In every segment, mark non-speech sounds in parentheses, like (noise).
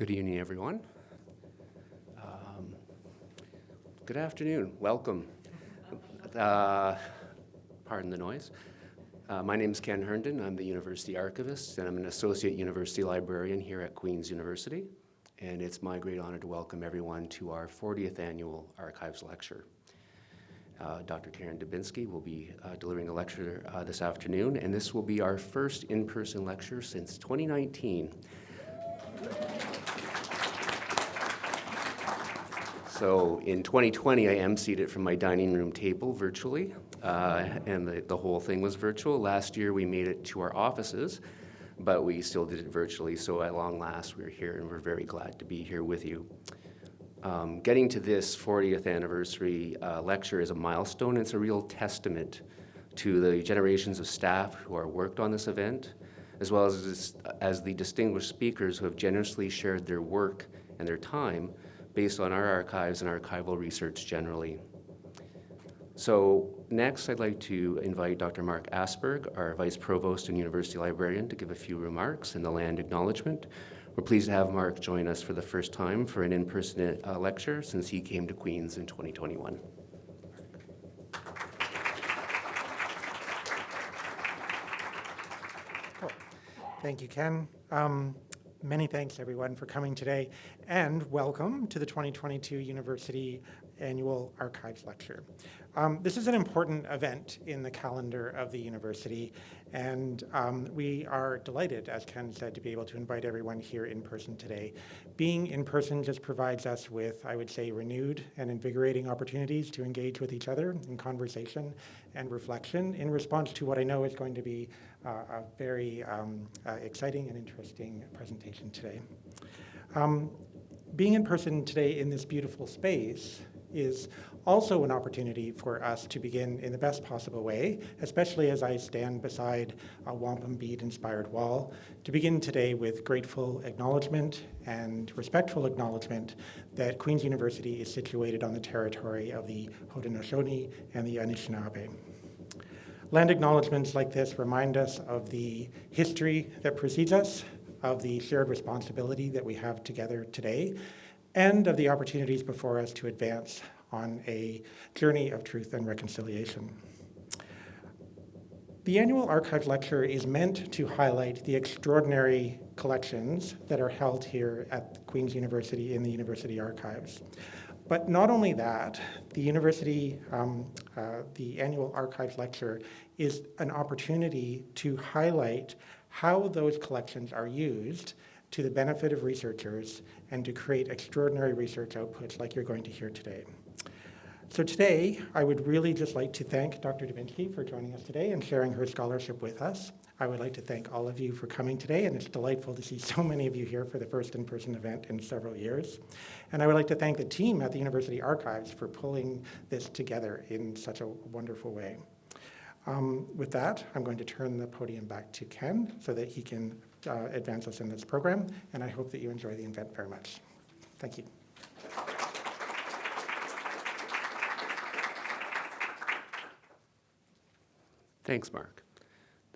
Good evening, everyone. Um, good afternoon. Welcome. Uh, pardon the noise. Uh, my name is Ken Herndon. I'm the University Archivist, and I'm an Associate University Librarian here at Queen's University. And it's my great honor to welcome everyone to our 40th Annual Archives Lecture. Uh, Dr. Karen Dubinsky will be uh, delivering a lecture uh, this afternoon, and this will be our first in-person lecture since 2019. So in 2020, I emceed it from my dining room table virtually, uh, and the, the whole thing was virtual. Last year, we made it to our offices, but we still did it virtually, so at long last, we're here, and we're very glad to be here with you. Um, getting to this 40th anniversary uh, lecture is a milestone. It's a real testament to the generations of staff who are worked on this event, as well as, as the distinguished speakers who have generously shared their work and their time based on our archives and archival research generally. So next, I'd like to invite Dr. Mark Asberg, our Vice Provost and University Librarian, to give a few remarks in the land acknowledgement. We're pleased to have Mark join us for the first time for an in-person uh, lecture since he came to Queen's in 2021. Thank you, Ken. Um, Many thanks, everyone, for coming today, and welcome to the 2022 University Annual Archives Lecture. Um, this is an important event in the calendar of the university, and um, we are delighted, as Ken said, to be able to invite everyone here in person today. Being in person just provides us with, I would say, renewed and invigorating opportunities to engage with each other in conversation and reflection in response to what I know is going to be a very um, uh, exciting and interesting presentation today. Um, being in person today in this beautiful space is also an opportunity for us to begin in the best possible way, especially as I stand beside a wampum bead inspired wall, to begin today with grateful acknowledgement and respectful acknowledgement that Queen's University is situated on the territory of the Haudenosaunee and the Anishinaabe. Land acknowledgements like this remind us of the history that precedes us, of the shared responsibility that we have together today, and of the opportunities before us to advance on a journey of truth and reconciliation. The annual Archives Lecture is meant to highlight the extraordinary collections that are held here at Queen's University in the University Archives. But not only that, the university, um, uh, the annual Archives Lecture is an opportunity to highlight how those collections are used to the benefit of researchers and to create extraordinary research outputs like you're going to hear today. So today, I would really just like to thank Dr. Dubinsky for joining us today and sharing her scholarship with us. I would like to thank all of you for coming today, and it's delightful to see so many of you here for the first in-person event in several years. And I would like to thank the team at the University Archives for pulling this together in such a wonderful way. Um, with that, I'm going to turn the podium back to Ken so that he can uh, advance us in this program, and I hope that you enjoy the event very much. Thank you. Thanks, Mark.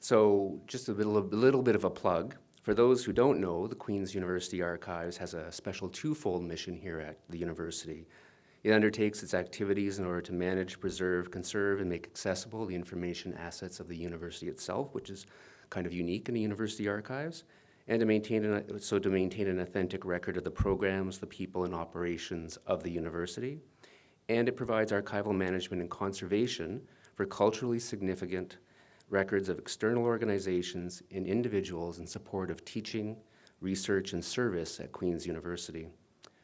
So just a little, a little bit of a plug. For those who don't know, the Queen's University Archives has a special twofold mission here at the university. It undertakes its activities in order to manage, preserve, conserve, and make accessible the information assets of the university itself, which is kind of unique in the university archives, and to maintain an, so to maintain an authentic record of the programs, the people, and operations of the university. And it provides archival management and conservation for culturally significant records of external organizations and individuals in support of teaching, research, and service at Queen's University.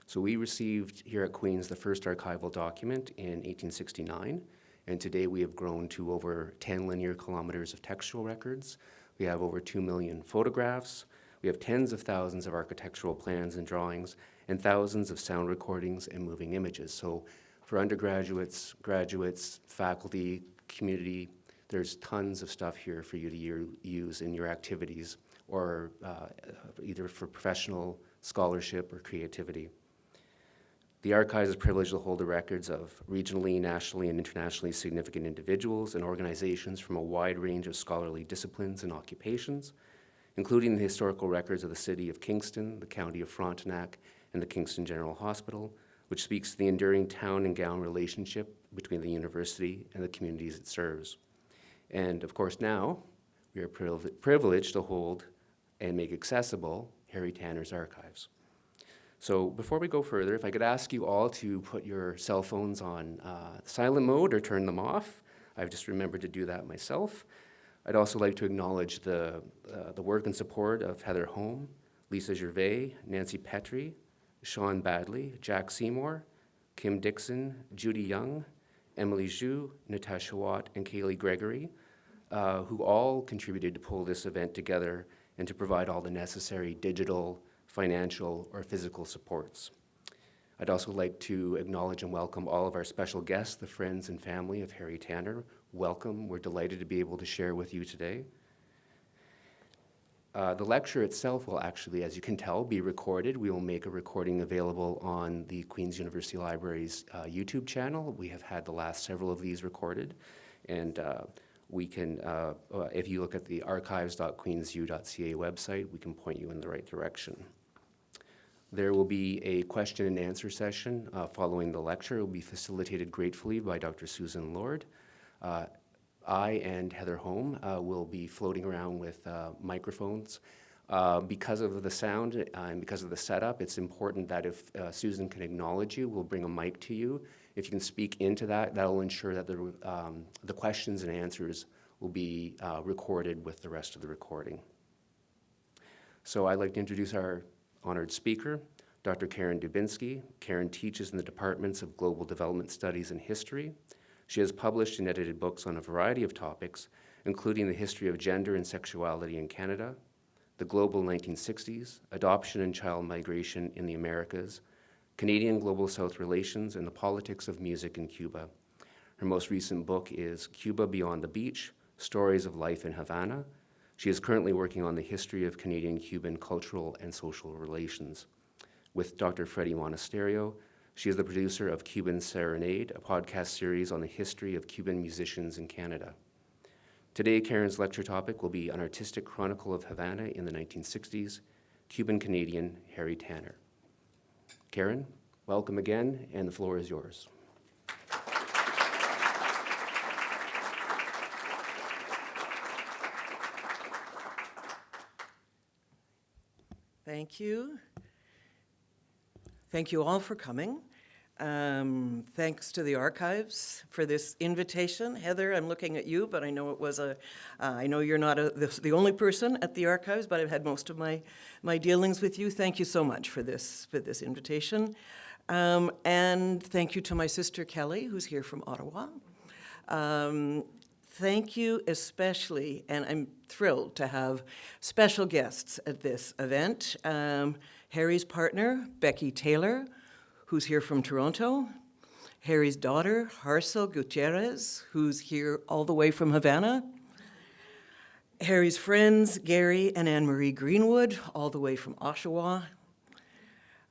So we received here at Queen's the first archival document in 1869, and today we have grown to over 10 linear kilometers of textual records. We have over 2 million photographs. We have tens of thousands of architectural plans and drawings, and thousands of sound recordings and moving images. So for undergraduates, graduates, faculty, community, there's tons of stuff here for you to use in your activities or uh, either for professional scholarship or creativity. The archives is privileged to hold the records of regionally, nationally, and internationally significant individuals and organizations from a wide range of scholarly disciplines and occupations. including the historical records of the city of Kingston, the county of Frontenac, and the Kingston General Hospital, which speaks to the enduring town and gown relationship between the university and the communities it serves. And of course, now we are priv- privileged to hold and make accessible Harry Tanner's archives. So before we go further, if I could ask you all to put your cell phones on uh, silent mode or turn them off. I've just remembered to do that myself. I'd also like to acknowledge the, uh, the work and support of Heather Home, Lisa Gervais, Nancy Petrie, Sean Badley, Jack Seymour, Kim Dixon, Judy Young, Emily Zhu, Natasha Watt, and Kaylee Gregory, uh, who all contributed to pull this event together and to provide all the necessary digital, financial, or physical supports. I'd also like to acknowledge and welcome all of our special guests, the friends and family of Harry Tanner. Welcome. We're delighted to be able to share with you today. Uh, the lecture itself will actually, as you can tell, be recorded. We will make a recording available on the Queen's University Library's uh, YouTube channel. We have had the last several of these recorded. And uh, we can, uh, uh, if you look at the archives.queensu.ca website, we can point you in the right direction. There will be a question and answer session uh, following the lecture. It will be facilitated gratefully by Dr. Susan Lord. Uh, I and Heather Home uh, will be floating around with uh, microphones. Because of the sound and because of the setup, it's important that if Susan can acknowledge you, we'll bring a mic to you. If you can speak into that, that'll ensure that the, um, the questions and answers will be uh, recorded with the rest of the recording. So I'd like to introduce our honored speaker, Dr. Karen Dubinsky. Karen teaches in the departments of Global Development Studies and History. She has published and edited books on a variety of topics, including the history of gender and sexuality in Canada, the global 1960s, adoption and child migration in the Americas, Canadian Global South relations, and the politics of music in Cuba. Her most recent book is Cuba Beyond the Beach, Stories of Life in Havana, she is currently working on the history of Canadian-Cuban cultural and social relations. With Dr. Freddie Monasterio, she is the producer of Cuban Serenade, a podcast series on the history of Cuban musicians in Canada. Today, Karen's lecture topic will be An Artistic Chronicle of Havana in the 1960s, Cuban-Canadian Harry Tanner. Karen, welcome again, and the floor is yours. Thank you. Thank you all for coming. Um, thanks to the archives for this invitation. Heather, I'm looking at you, but I know it was a. Uh, I know you're not a, the, the, only person at the archives, but I've had most of my, my dealings with you. Thank you so much for this, for this invitation. Um, and thank you to my sister Kelly, who's here from Ottawa. Um, thank you especially, and I'm thrilled to have special guests at this event. Um, Harry's partner, Becky Taylor, who's here from Toronto. Harry's daughter, Harsel Gutierrez, who's here all the way from Havana. Harry's friends, Gary and Anne-Marie Greenwood, all the way from Oshawa.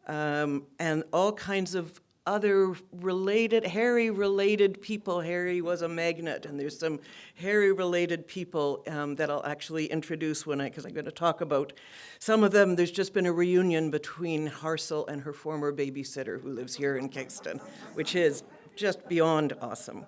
Um, and all kinds of other related, Harry-related people. Harry was a magnet, and there's some Harry-related people um, that I'll actually introduce when I, because I'm going to talk about some of them. There's just been a reunion between Harsel and her former babysitter who lives here in Kingston, which is just beyond awesome.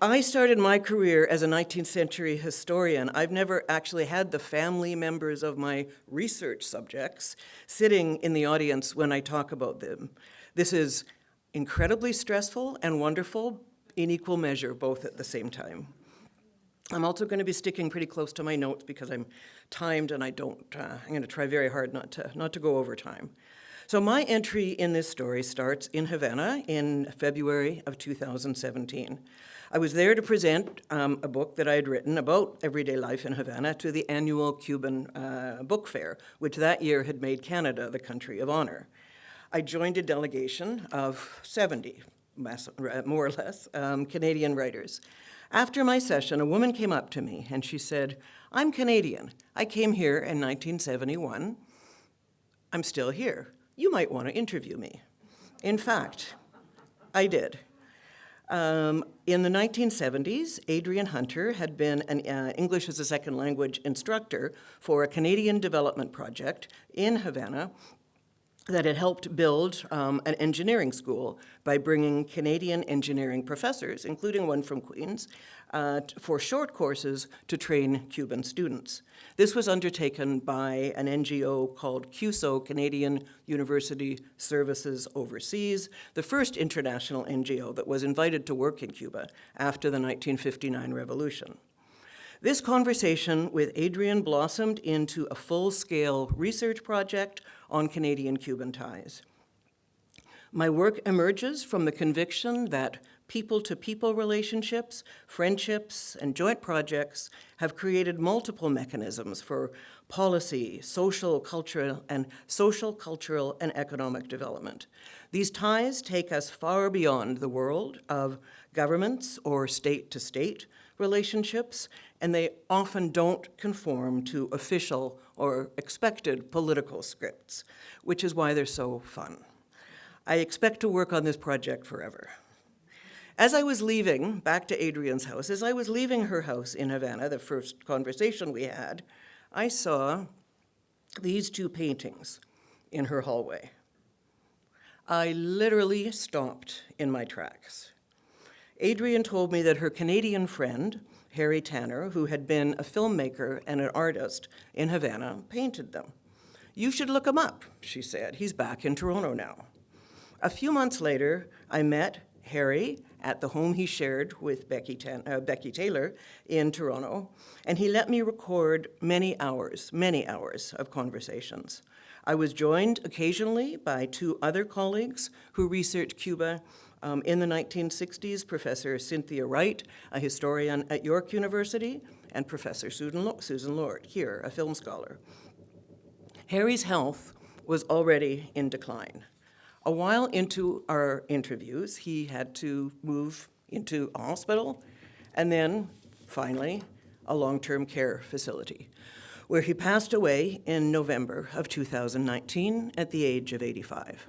I started my career as a 19th century historian. I've never actually had the family members of my research subjects sitting in the audience when I talk about them. This is incredibly stressful and wonderful in equal measure, both at the same time. I'm also going to be sticking pretty close to my notes because I'm timed and I don't, uh, I'm going to try very hard not to, not to go over time. So my entry in this story starts in Havana in February of 2017. I was there to present um, a book that I had written about everyday life in Havana to the annual Cuban uh, book fair, which that year had made Canada the country of honor. I joined a delegation of 70, more or less, um, Canadian writers. After my session, a woman came up to me and she said, I'm Canadian. I came here in 1971. I'm still here. You might want to interview me. In fact, I did. Um, in the 1970s, Adrian Hunter had been an uh, English as a second language instructor for a Canadian development project in Havana that had helped build um, an engineering school by bringing Canadian engineering professors, including one from Queen's, uh, for short courses to train Cuban students. This was undertaken by an NGO called CUSO, Canadian University Services Overseas, the first international NGO that was invited to work in Cuba after the 1959 revolution. This conversation with Adrian blossomed into a full-scale research project on Canadian-Cuban ties. My work emerges from the conviction that people-to-people relationships, friendships, and joint projects have created multiple mechanisms for policy, social, cultural, and social, cultural, and economic development. These ties take us far beyond the world of governments or state-to-state relationships, and they often don't conform to official or expected political scripts, which is why they're so fun. I expect to work on this project forever. As I was leaving, back to Adrian's house, as I was leaving her house in Havana, the first conversation we had, I saw these two paintings in her hallway. I literally stopped in my tracks. Adrian told me that her Canadian friend, Harry Tanner, who had been a filmmaker and an artist in Havana, painted them. You should look him up, she said. He's back in Toronto now. A few months later, I met Harry at the home he shared with Becky, Tan- uh, Becky Taylor in Toronto, and he let me record many hours, many hours of conversations. I was joined occasionally by two other colleagues who researched Cuba um, in the 1960s, Professor Cynthia Wright, a historian at York University, and Professor Susan Lo- Susan Lord, here, a film scholar. Harry's health was already in decline. A while into our interviews, he had to move into a hospital and then, finally, a long term care facility, where he passed away in November of 2019 at the age of 85.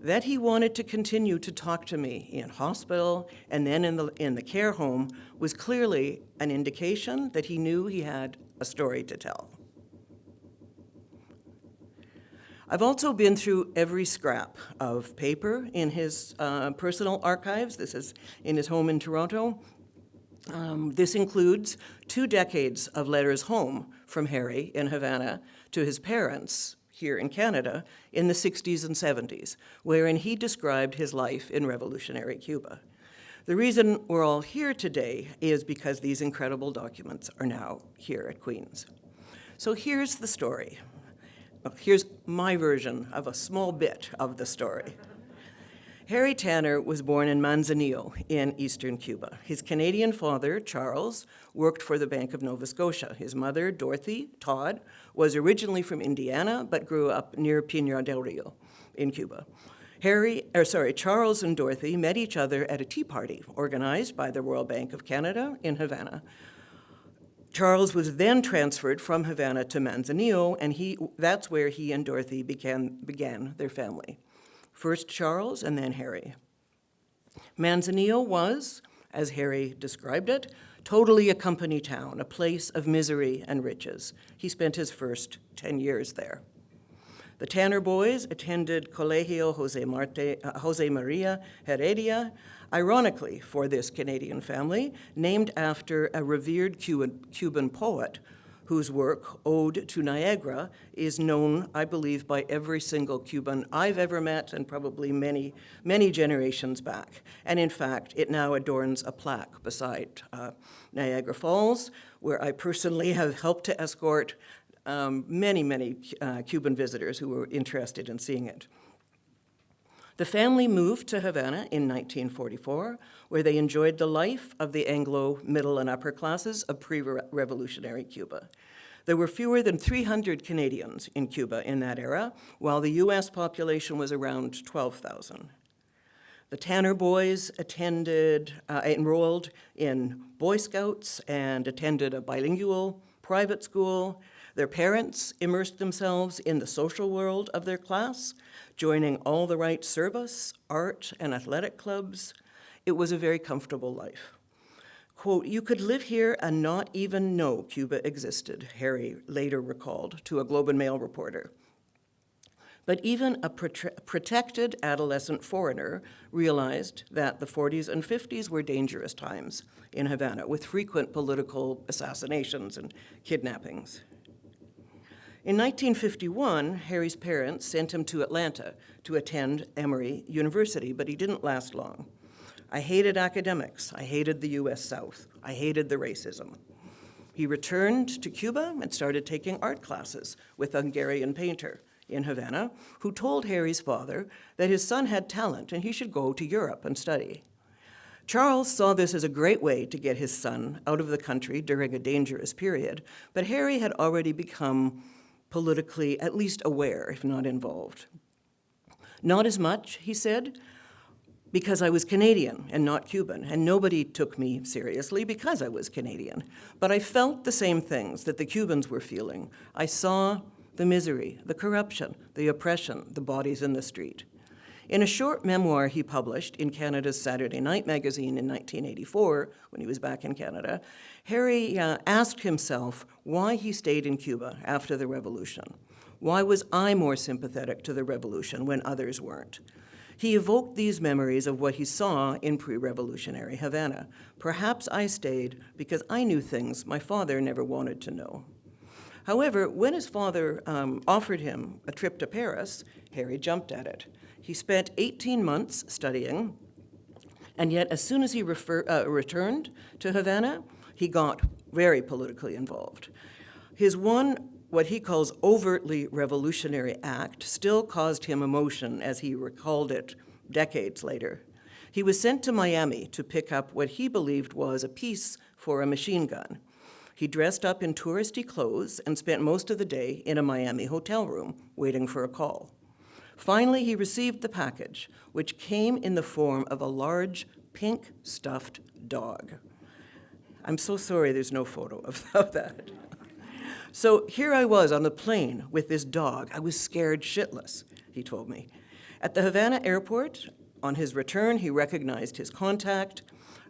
That he wanted to continue to talk to me in hospital and then in the, in the care home was clearly an indication that he knew he had a story to tell. I've also been through every scrap of paper in his uh, personal archives. This is in his home in Toronto. Um, this includes two decades of letters home from Harry in Havana to his parents here in Canada in the 60s and 70s, wherein he described his life in revolutionary Cuba. The reason we're all here today is because these incredible documents are now here at Queen's. So here's the story. Here's my version of a small bit of the story. Harry Tanner was born in Manzanillo in eastern Cuba. His Canadian father, Charles, worked for the Bank of Nova Scotia. His mother, Dorothy Todd, was originally from Indiana but grew up near Pinar del Rio in Cuba. Harry, or sorry, Charles and Dorothy met each other at a tea party organized by the Royal Bank of Canada in Havana. Charles was then transferred from Havana to Manzanillo, and he, that's where he and Dorothy began, began their family. First Charles and then Harry. Manzanillo was, as Harry described it, totally a company town, a place of misery and riches. He spent his first 10 years there. The Tanner boys attended Colegio Jose, Marte, uh, Jose Maria Heredia, ironically for this Canadian family, named after a revered Cuban, Cuban poet whose work, Ode to Niagara, is known, I believe, by every single Cuban I've ever met and probably many, many generations back. And in fact, it now adorns a plaque beside uh, Niagara Falls, where I personally (laughs) have helped to escort um, many, many uh, Cuban visitors who were interested in seeing it. The family moved to Havana in 1944, where they enjoyed the life of the Anglo middle and upper classes of pre-revolutionary Cuba. There were fewer than 300 Canadians in Cuba in that era, while the US population was around 12,000. The Tanner boys attended, uh, enrolled in Boy Scouts and attended a bilingual private school. Their parents immersed themselves in the social world of their class, joining all the right service, art, and athletic clubs. It was a very comfortable life. Quote, you could live here and not even know Cuba existed, Harry later recalled to a Globe and Mail reporter. But even a prote- protected adolescent foreigner realized that the 40s and 50s were dangerous times in Havana, with frequent political assassinations and kidnappings. In 1951, Harry's parents sent him to Atlanta to attend Emory University, but he didn't last long. I hated academics. I hated the US South. I hated the racism. He returned to Cuba and started taking art classes with a Hungarian painter in Havana who told Harry's father that his son had talent and he should go to Europe and study. Charles saw this as a great way to get his son out of the country during a dangerous period, but Harry had already become politically at least aware, if not involved. Not as much, he said, because I was Canadian and not Cuban, and nobody took me seriously because I was Canadian. But I felt the same things that the Cubans were feeling. I saw the misery, the corruption, the oppression, the bodies in the street. In a short memoir he published in Canada's Saturday Night magazine in 1984, when he was back in Canada, Harry uh, asked himself why he stayed in Cuba after the revolution. Why was I more sympathetic to the revolution when others weren't? He evoked these memories of what he saw in pre-revolutionary Havana. Perhaps I stayed because I knew things my father never wanted to know. However, when his father um, offered him a trip to Paris, Harry jumped at it. He spent 18 months studying, and yet as soon as he refer, uh, returned to Havana, he got very politically involved. His one, what he calls overtly revolutionary act, still caused him emotion as he recalled it decades later. He was sent to Miami to pick up what he believed was a piece for a machine gun. He dressed up in touristy clothes and spent most of the day in a Miami hotel room waiting for a call. Finally, he received the package, which came in the form of a large pink stuffed dog. I'm so sorry there's no photo (laughs) of, that. So here I was on the plane with this dog. I was scared shitless, he told me. At the Havana airport, on his return, he recognized his contact,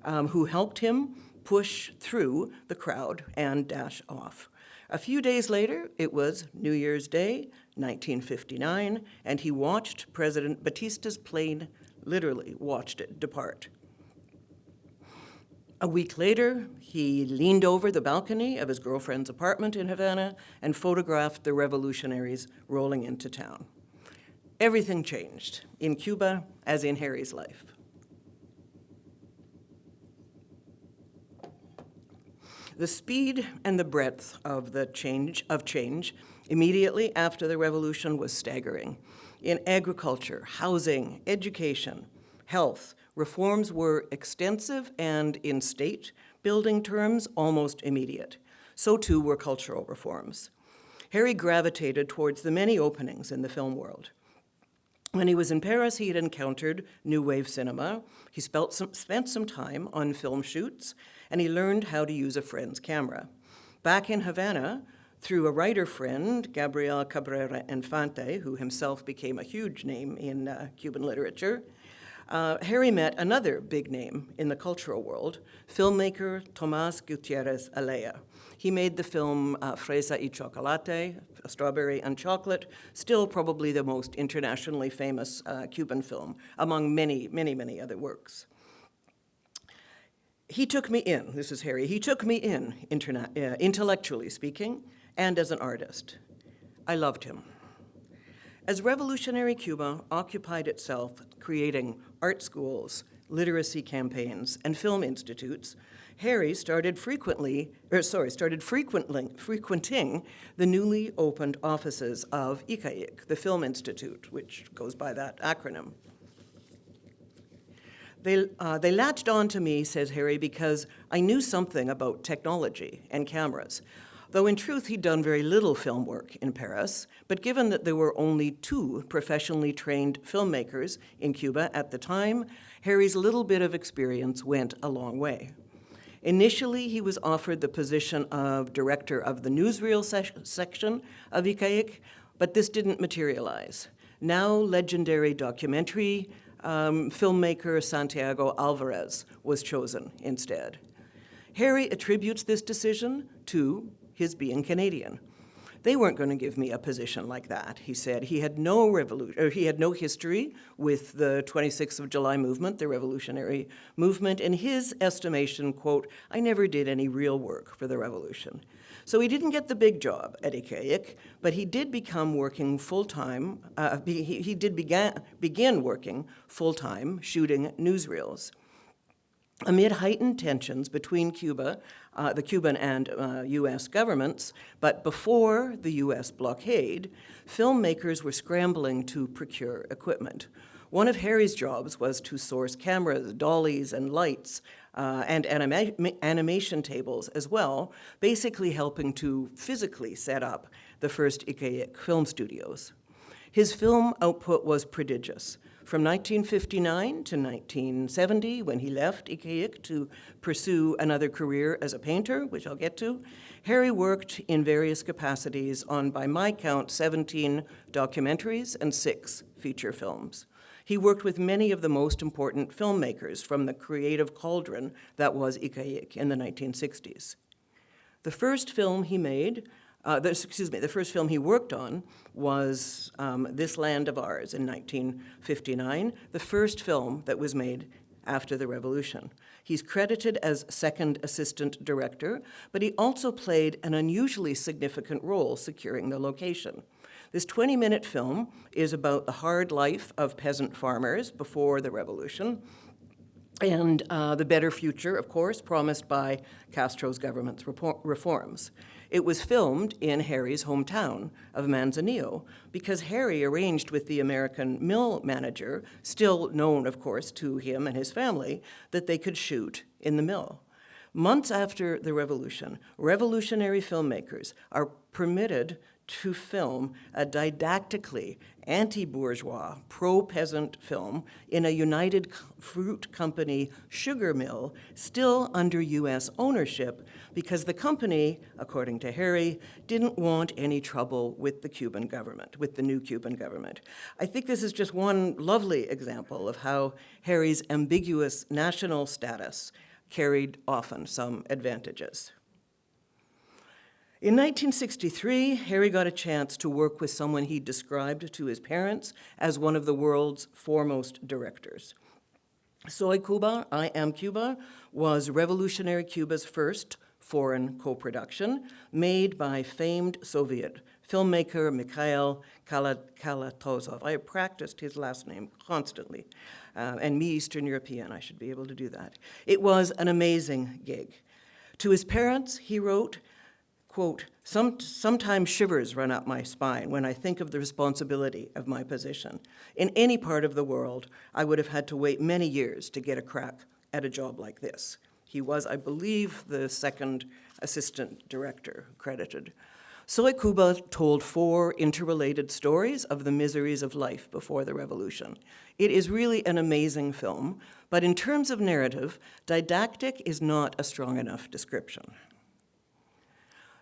um, who helped him push through the crowd and dash off. A few days later, it was New Year's Day, 1959, and he watched President Batista's plane, literally watched it depart. A week later, he leaned over the balcony of his girlfriend's apartment in Havana and photographed the revolutionaries rolling into town. Everything changed in Cuba as in Harry's life. The speed and the breadth of the change of change immediately after the revolution was staggering. In agriculture, housing, education, health, reforms were extensive and in state building terms almost immediate. So too were cultural reforms. Harry gravitated towards the many openings in the film world. When he was in Paris, he had encountered New Wave cinema. He spent some, spent some time on film shoots, and he learned how to use a friend's camera. Back in Havana, through a writer friend, Gabriel Cabrera Infante, who himself became a huge name in uh, Cuban literature, uh, Harry met another big name in the cultural world, filmmaker Tomas Gutierrez Alea. He made the film uh, Fresa y Chocolate, Strawberry and Chocolate, still probably the most internationally famous uh, Cuban film, among many, many, many other works. He took me in, this is Harry, he took me in, uh, intellectually speaking, and as an artist. I loved him. As revolutionary Cuba occupied itself creating art schools, literacy campaigns, and film institutes, Harry started frequently, or sorry, started frequently, frequenting the newly opened offices of ICAIC, the Film Institute, which goes by that acronym. They, uh, they latched on to me, says Harry, because I knew something about technology and cameras. Though in truth he'd done very little film work in Paris, but given that there were only two professionally trained filmmakers in Cuba at the time, Harry's little bit of experience went a long way. Initially, he was offered the position of director of the newsreel se section of ICAIC, but this didn't materialize. Now legendary documentary um, filmmaker Santiago Alvarez was chosen instead. Harry attributes this decision to his being Canadian. They weren't going to give me a position like that, he said. He had no revolution, or he had no history with the 26th of July movement, the revolutionary movement. In his estimation, quote, I never did any real work for the revolution. So he didn't get the big job at ICAIC, but he did become working full-time, uh, he, he did began, begin working full-time shooting newsreels. Amid heightened tensions between Cuba, uh, the Cuban and uh, U.S. governments, but before the U.S. blockade, filmmakers were scrambling to procure equipment. One of Harry's jobs was to source cameras, dollies, and lights, uh, and anima animation tables as well, basically helping to physically set up the first ICAIC film studios. His film output was prodigious. From 1959 to 1970, when he left ICAIC to pursue another career as a painter, which I'll get to, Harry worked in various capacities on, by my count, 17 documentaries and six feature films. He worked with many of the most important filmmakers from the creative cauldron that was ICAIC in the 1960s. The first film he made, uh, excuse me, the first film he worked on was um, This Land of Ours in 1959, the first film that was made after the revolution. He's credited as second assistant director, but he also played an unusually significant role securing the location. This 20-minute film is about the hard life of peasant farmers before the revolution, and uh, the better future, of course, promised by Castro's government's reforms. It was filmed in Harry's hometown of Manzanillo because Harry arranged with the American mill manager, still known, of course, to him and his family, that they could shoot in the mill. Months after the revolution, revolutionary filmmakers are permitted to film a didactically anti-bourgeois, pro-peasant film in a United Fruit Company sugar mill still under U.S. ownership because the company, according to Harry, didn't want any trouble with the Cuban government, with the new Cuban government. I think this is just one lovely example of how Harry's ambiguous national status carried often some advantages. In 1963, Harry got a chance to work with someone he described to his parents as one of the world's foremost directors. Soy Cuba, I Am Cuba, was Revolutionary Cuba's first foreign co-production made by famed Soviet filmmaker Mikhail Kalatozov. I practiced his last name constantly, uh, and me, Eastern European, I should be able to do that. It was an amazing gig. To his parents, he wrote, quote, Some, sometimes shivers run up my spine when I think of the responsibility of my position. In any part of the world, I would have had to wait many years to get a crack at a job like this. He was, I believe, the second assistant director credited. Soy Cuba told four interrelated stories of the miseries of life before the revolution. It is really an amazing film, but in terms of narrative, didactic is not a strong enough description.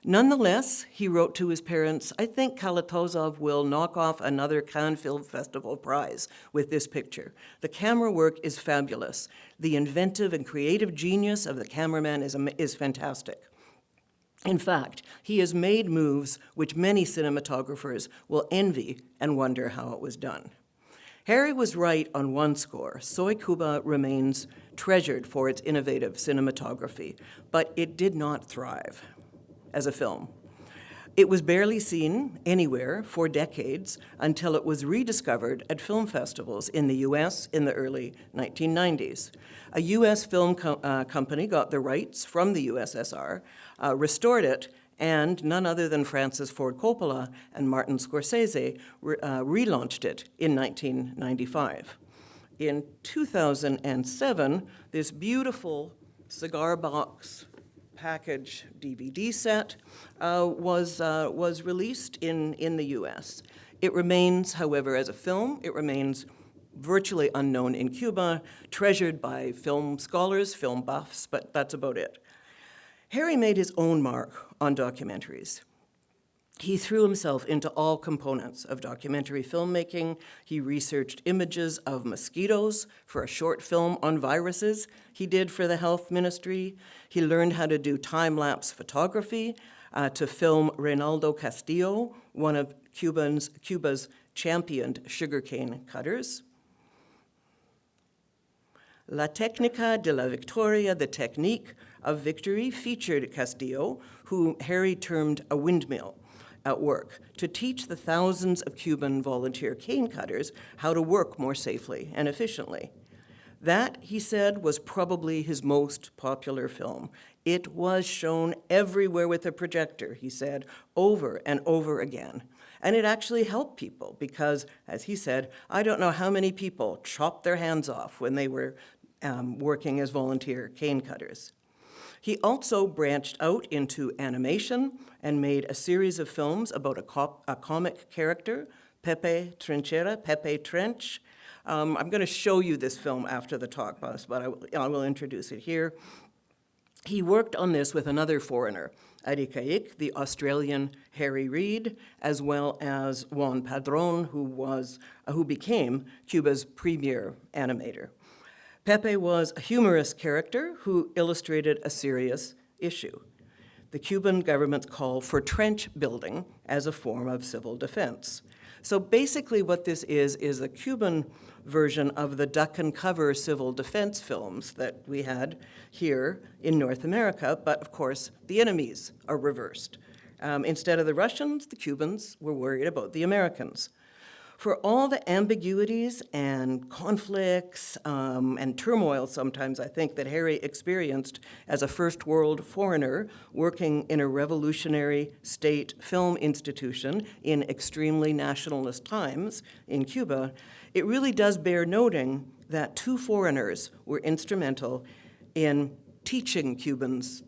Nonetheless, he wrote to his parents, I think Kalatozov will knock off another Cannes Film Festival prize with this picture. The camera work is fabulous. The inventive and creative genius of the cameraman is, is fantastic. In fact, he has made moves which many cinematographers will envy and wonder how it was done. Harry was right on one score. Soy Cuba remains treasured for its innovative cinematography, but it did not thrive as a film. It was barely seen anywhere for decades until it was rediscovered at film festivals in the US in the early 1990s. A US film co uh, company got the rights from the USSR, uh, restored it, and none other than Francis Ford Coppola and Martin Scorsese re uh, relaunched it in 1995. In 2007, this beautiful cigar box package DVD set uh, was, uh, was released in, in the US. It remains, however, as a film, it remains virtually unknown in Cuba, treasured by film scholars, film buffs, but that's about it. Harry made his own mark on documentaries. He threw himself into all components of documentary filmmaking. He researched images of mosquitoes for a short film on viruses he did for the health ministry. He learned how to do time-lapse photography uh, to film Reynaldo Castillo, one of Cubans, Cuba's championed sugarcane cutters. La Técnica de la Victoria, the technique of victory, featured Castillo, who Harry termed a windmill at work, to teach the thousands of Cuban volunteer cane cutters how to work more safely and efficiently. That, he said, was probably his most popular film. It was shown everywhere with a projector, he said, over and over again. And it actually helped people because, as he said, I don't know how many people chopped their hands off when they were um, working as volunteer cane cutters. He also branched out into animation and made a series of films about a, cop, a comic character, Pepe Trinchera, Pepe Trench. Um, I'm going to show you this film after the talk, but I, I will introduce it here. He worked on this with another foreigner, Adi Kaik, the Australian Harry Reade, as well as Juan Padron, who, was, uh, who became Cuba's premier animator. Pepe was a humorous character who illustrated a serious issue, the Cuban government's call for trench building as a form of civil defense. So basically what this is, is a Cuban version of the duck and cover civil defense films that we had here in North America, but of course the enemies are reversed. Um, instead of the Russians, the Cubans were worried about the Americans for all the ambiguities and conflicts um, and turmoil sometimes, I think, that Harry experienced as a first world foreigner working in a revolutionary state film institution in extremely nationalist times in Cuba, it really does bear noting that two foreigners were instrumental in teaching Cubans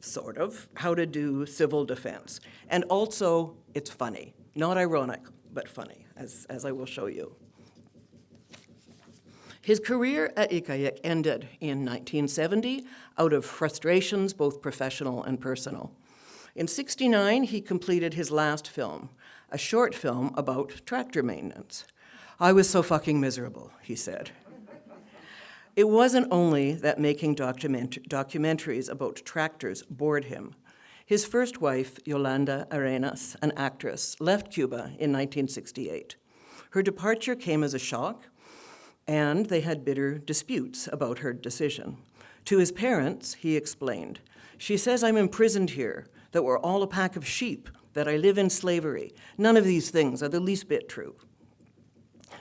sort of, how to do civil defense. And also, it's funny, not ironic, but funny, as, as I will show you. His career at ICAIC ended in 1970 out of frustrations, both professional and personal. In 69, he completed his last film, a short film about tractor maintenance. I was so fucking miserable, he said. It wasn't only that making document documentaries about tractors bored him. His first wife, Yolanda Arenas, an actress, left Cuba in 1968. Her departure came as a shock, and they had bitter disputes about her decision. To his parents, he explained, she says I'm imprisoned here, that we're all a pack of sheep, that I live in slavery. None of these things are the least bit true.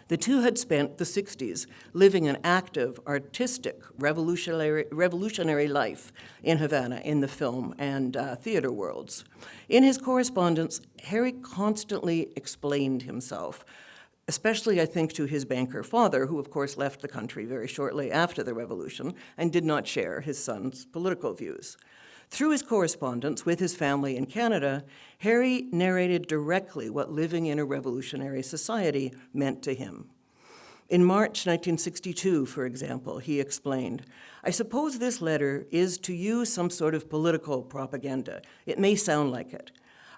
The two had spent the 60s living an active, artistic, revolutionary, revolutionary life in Havana in the film and uh, theater worlds. In his correspondence, Harry constantly explained himself, especially, I think, to his banker father, who of course left the country very shortly after the revolution and did not share his son's political views. Through his correspondence with his family in Canada, Harry narrated directly what living in a revolutionary society meant to him. In March 1962, for example, he explained, I suppose this letter is to you some sort of political propaganda. It may sound like it.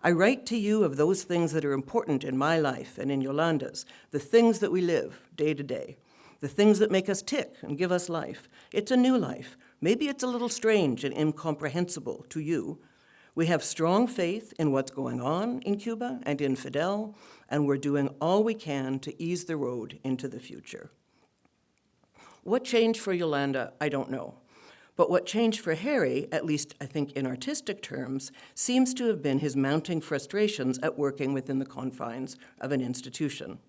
I write to you of those things that are important in my life and in Yolanda's, the things that we live day to day, the things that make us tick and give us life. It's a new life, Maybe it's a little strange and incomprehensible to you. We have strong faith in what's going on in Cuba and in Fidel, and we're doing all we can to ease the road into the future. What changed for Yolanda, I don't know. But what changed for Harry, at least I think in artistic terms, seems to have been his mounting frustrations at working within the confines of an institution.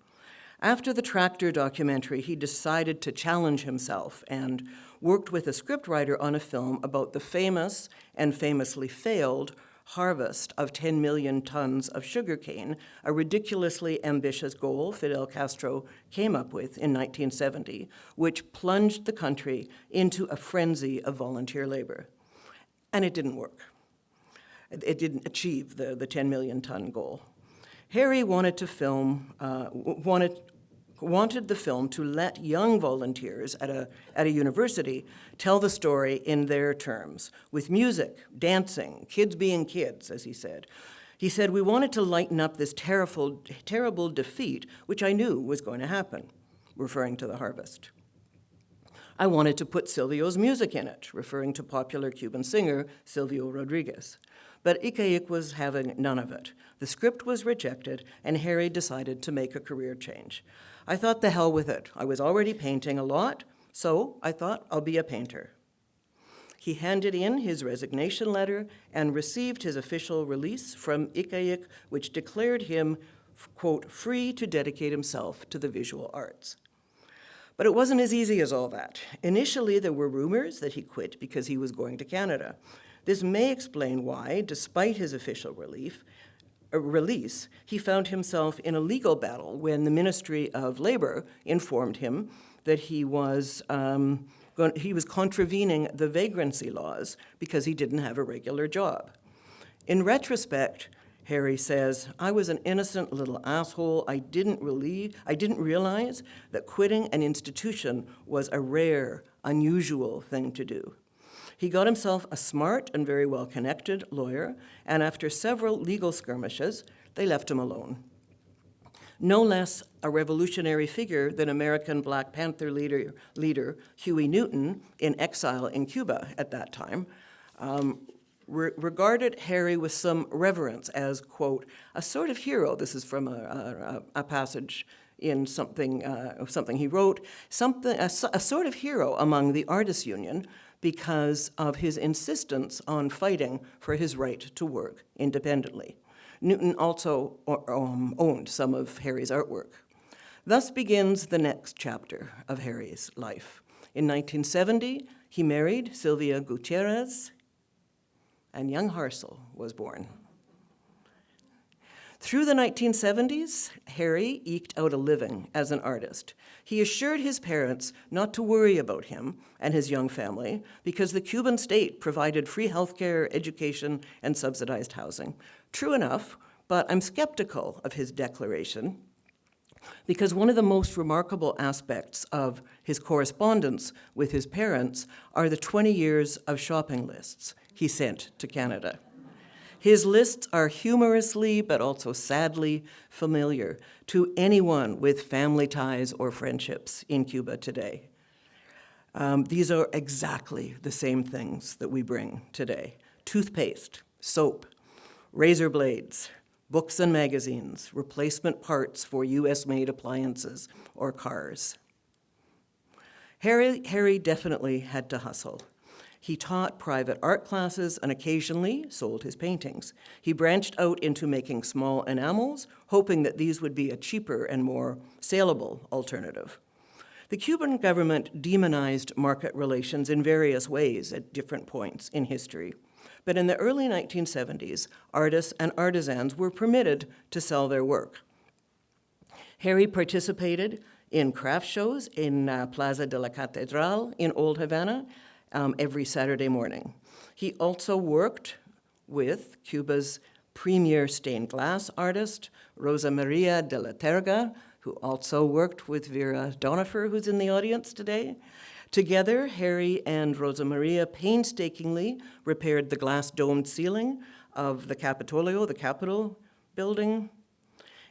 After the tractor documentary, he decided to challenge himself and worked with a scriptwriter on a film about the famous and famously failed harvest of 10 million tons of sugarcane, a ridiculously ambitious goal Fidel Castro came up with in 1970, which plunged the country into a frenzy of volunteer labor. And it didn't work. It didn't achieve the, the 10 million ton goal. Harry wanted to film, uh, wanted, wanted the film to let young volunteers at a, at a university tell the story in their terms, with music, dancing, kids being kids, as he said. He said, We wanted to lighten up this terrible, terrible defeat, which I knew was going to happen, referring to the harvest. I wanted to put Silvio's music in it, referring to popular Cuban singer Silvio Rodriguez. But ICAIC was having none of it. The script was rejected, and Harry decided to make a career change. I thought, the hell with it. I was already painting a lot, so I thought I'll be a painter. He handed in his resignation letter and received his official release from ICAIC, which declared him, quote, free to dedicate himself to the visual arts. But it wasn't as easy as all that. Initially, there were rumors that he quit because he was going to Canada. This may explain why, despite his official relief, release, he found himself in a legal battle when the Ministry of Labor informed him that he was, um, he was contravening the vagrancy laws because he didn't have a regular job. In retrospect, Harry says, I was an innocent little asshole. I didn't really, I didn't realize that quitting an institution was a rare, unusual thing to do. He got himself a smart and very well connected lawyer, and after several legal skirmishes, they left him alone. No less a revolutionary figure than American Black Panther leader, leader Huey Newton, in exile in Cuba at that time, um, re- regarded Harry with some reverence as, quote, a sort of hero. This is from a, a, a passage in something, uh, something he wrote, something, a, a sort of hero among the Artists Union because of his insistence on fighting for his right to work independently. Newton also um, owned some of Harry's artwork. Thus begins the next chapter of Harry's life. In 1970, he married Sylvia Gutierrez, and young Harsel was born. Through the 1970s, Harry eked out a living as an artist. He assured his parents not to worry about him and his young family because the Cuban state provided free healthcare, education, and subsidized housing. True enough, but I'm skeptical of his declaration because one of the most remarkable aspects of his correspondence with his parents are the 20 years of shopping lists he sent to Canada. His lists are humorously but also sadly familiar to anyone with family ties or friendships in Cuba today. Um, these are exactly the same things that we bring today toothpaste, soap, razor blades, books and magazines, replacement parts for US made appliances or cars. Harry, Harry definitely had to hustle. He taught private art classes and occasionally sold his paintings. He branched out into making small enamels, hoping that these would be a cheaper and more saleable alternative. The Cuban government demonized market relations in various ways at different points in history. But in the early 1970s, artists and artisans were permitted to sell their work. Harry participated in craft shows in uh, Plaza de la Catedral in Old Havana um, every Saturday morning. He also worked with Cuba's premier stained glass artist, Rosa Maria de la Terga, who also worked with Vera Donifer, who's in the audience today. Together, Harry and Rosa Maria painstakingly repaired the glass domed ceiling of the Capitolio, the Capitol building,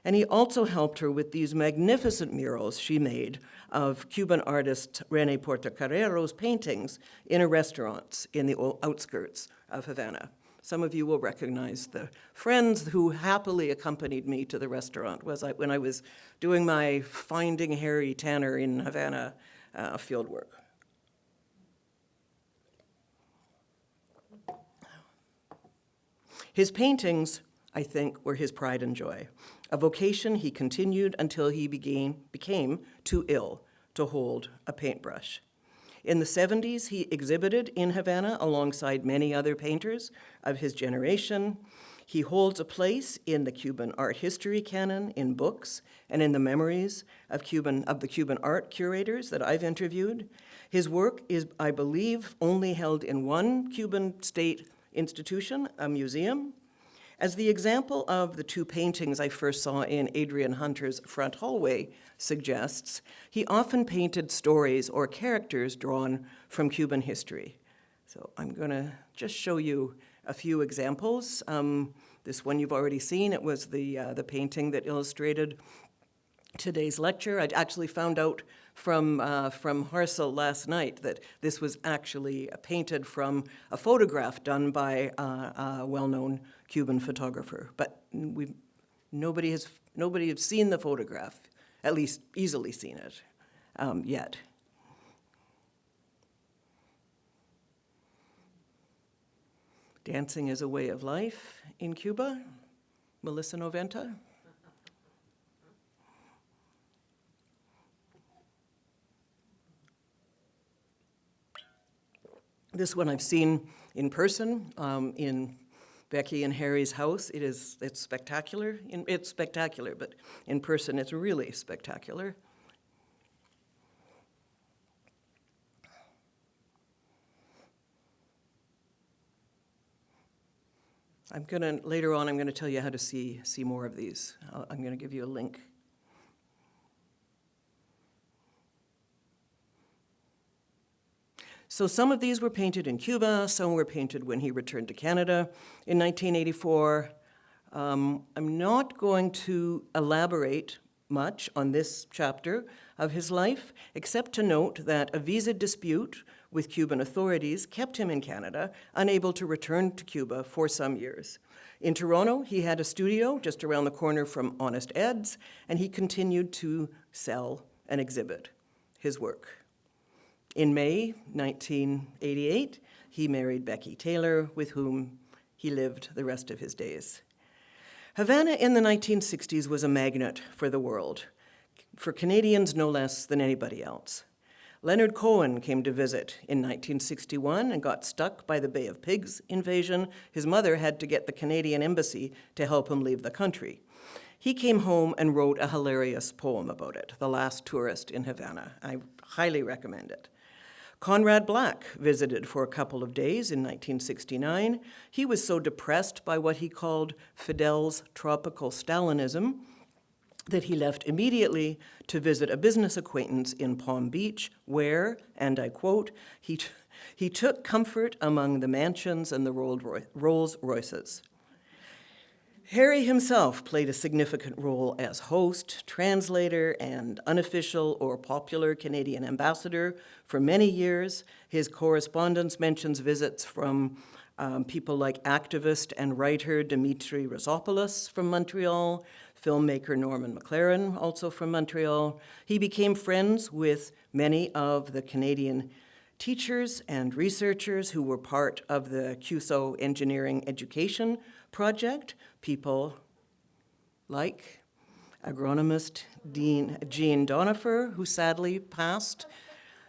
and he also helped her with these magnificent murals she made of Cuban artist Rene Portocarrero's paintings in a restaurant in the outskirts of Havana. Some of you will recognize the friends who happily accompanied me to the restaurant was I, when I was doing my Finding Harry Tanner in Havana uh, field work. His paintings, I think, were his pride and joy, a vocation he continued until he began, became too ill to hold a paintbrush. In the 70s, he exhibited in Havana alongside many other painters of his generation. He holds a place in the Cuban art history canon in books and in the memories of, Cuban, of the Cuban art curators that I've interviewed. His work is, I believe, only held in one Cuban state institution, a museum. As the example of the two paintings I first saw in Adrian Hunter's front hallway suggests, he often painted stories or characters drawn from Cuban history. So I'm going to just show you a few examples. Um, This one you've already seen. It was the, uh, the painting that illustrated today's lecture. I actually found out from, uh, from Harsel last night that this was actually painted from a photograph done by uh, a well-known Cuban photographer. But we, nobody has, nobody has seen the photograph, at least easily seen it um, yet. Dancing is a way of life in Cuba. Melissa Noventa. This one I've seen in person um, in Becky and Harry's house. It is it's spectacular. It's spectacular, but in person it's really spectacular. I'm gonna later on. I'm gonna tell you how to see see more of these. I'll, I'm gonna give you a link. So some of these were painted in Cuba, some were painted when he returned to Canada in 1984. Um, I'm not going to elaborate much on this chapter of his life, except to note that a visa dispute with Cuban authorities kept him in Canada, unable to return to Cuba for some years. In Toronto, he had a studio just around the corner from Honest Ed's, and he continued to sell and exhibit his work. In May 1988, he married Becky Taylor, with whom he lived the rest of his days. Havana in the 1960s was a magnet for the world, for Canadians no less than anybody else. Leonard Cohen came to visit in 1961 and got stuck by the Bay of Pigs invasion. His mother had to get the Canadian embassy to help him leave the country. He came home and wrote a hilarious poem about it, The Last Tourist in Havana. I highly recommend it. Conrad Black visited for a couple of days in 1969. He was so depressed by what he called Fidel's tropical Stalinism that he left immediately to visit a business acquaintance in Palm Beach, where, and I quote, he, he took comfort among the mansions and the Rolls Royces. Harry himself played a significant role as host, translator, and unofficial or popular Canadian ambassador for many years. His correspondence mentions visits from um, people like activist and writer Dimitri Roussopoulos from Montreal, filmmaker Norman McLaren, also from Montreal. He became friends with many of the Canadian teachers and researchers who were part of the CUSO Engineering Education Project, people like agronomist Dean, Jean Donifer, who sadly passed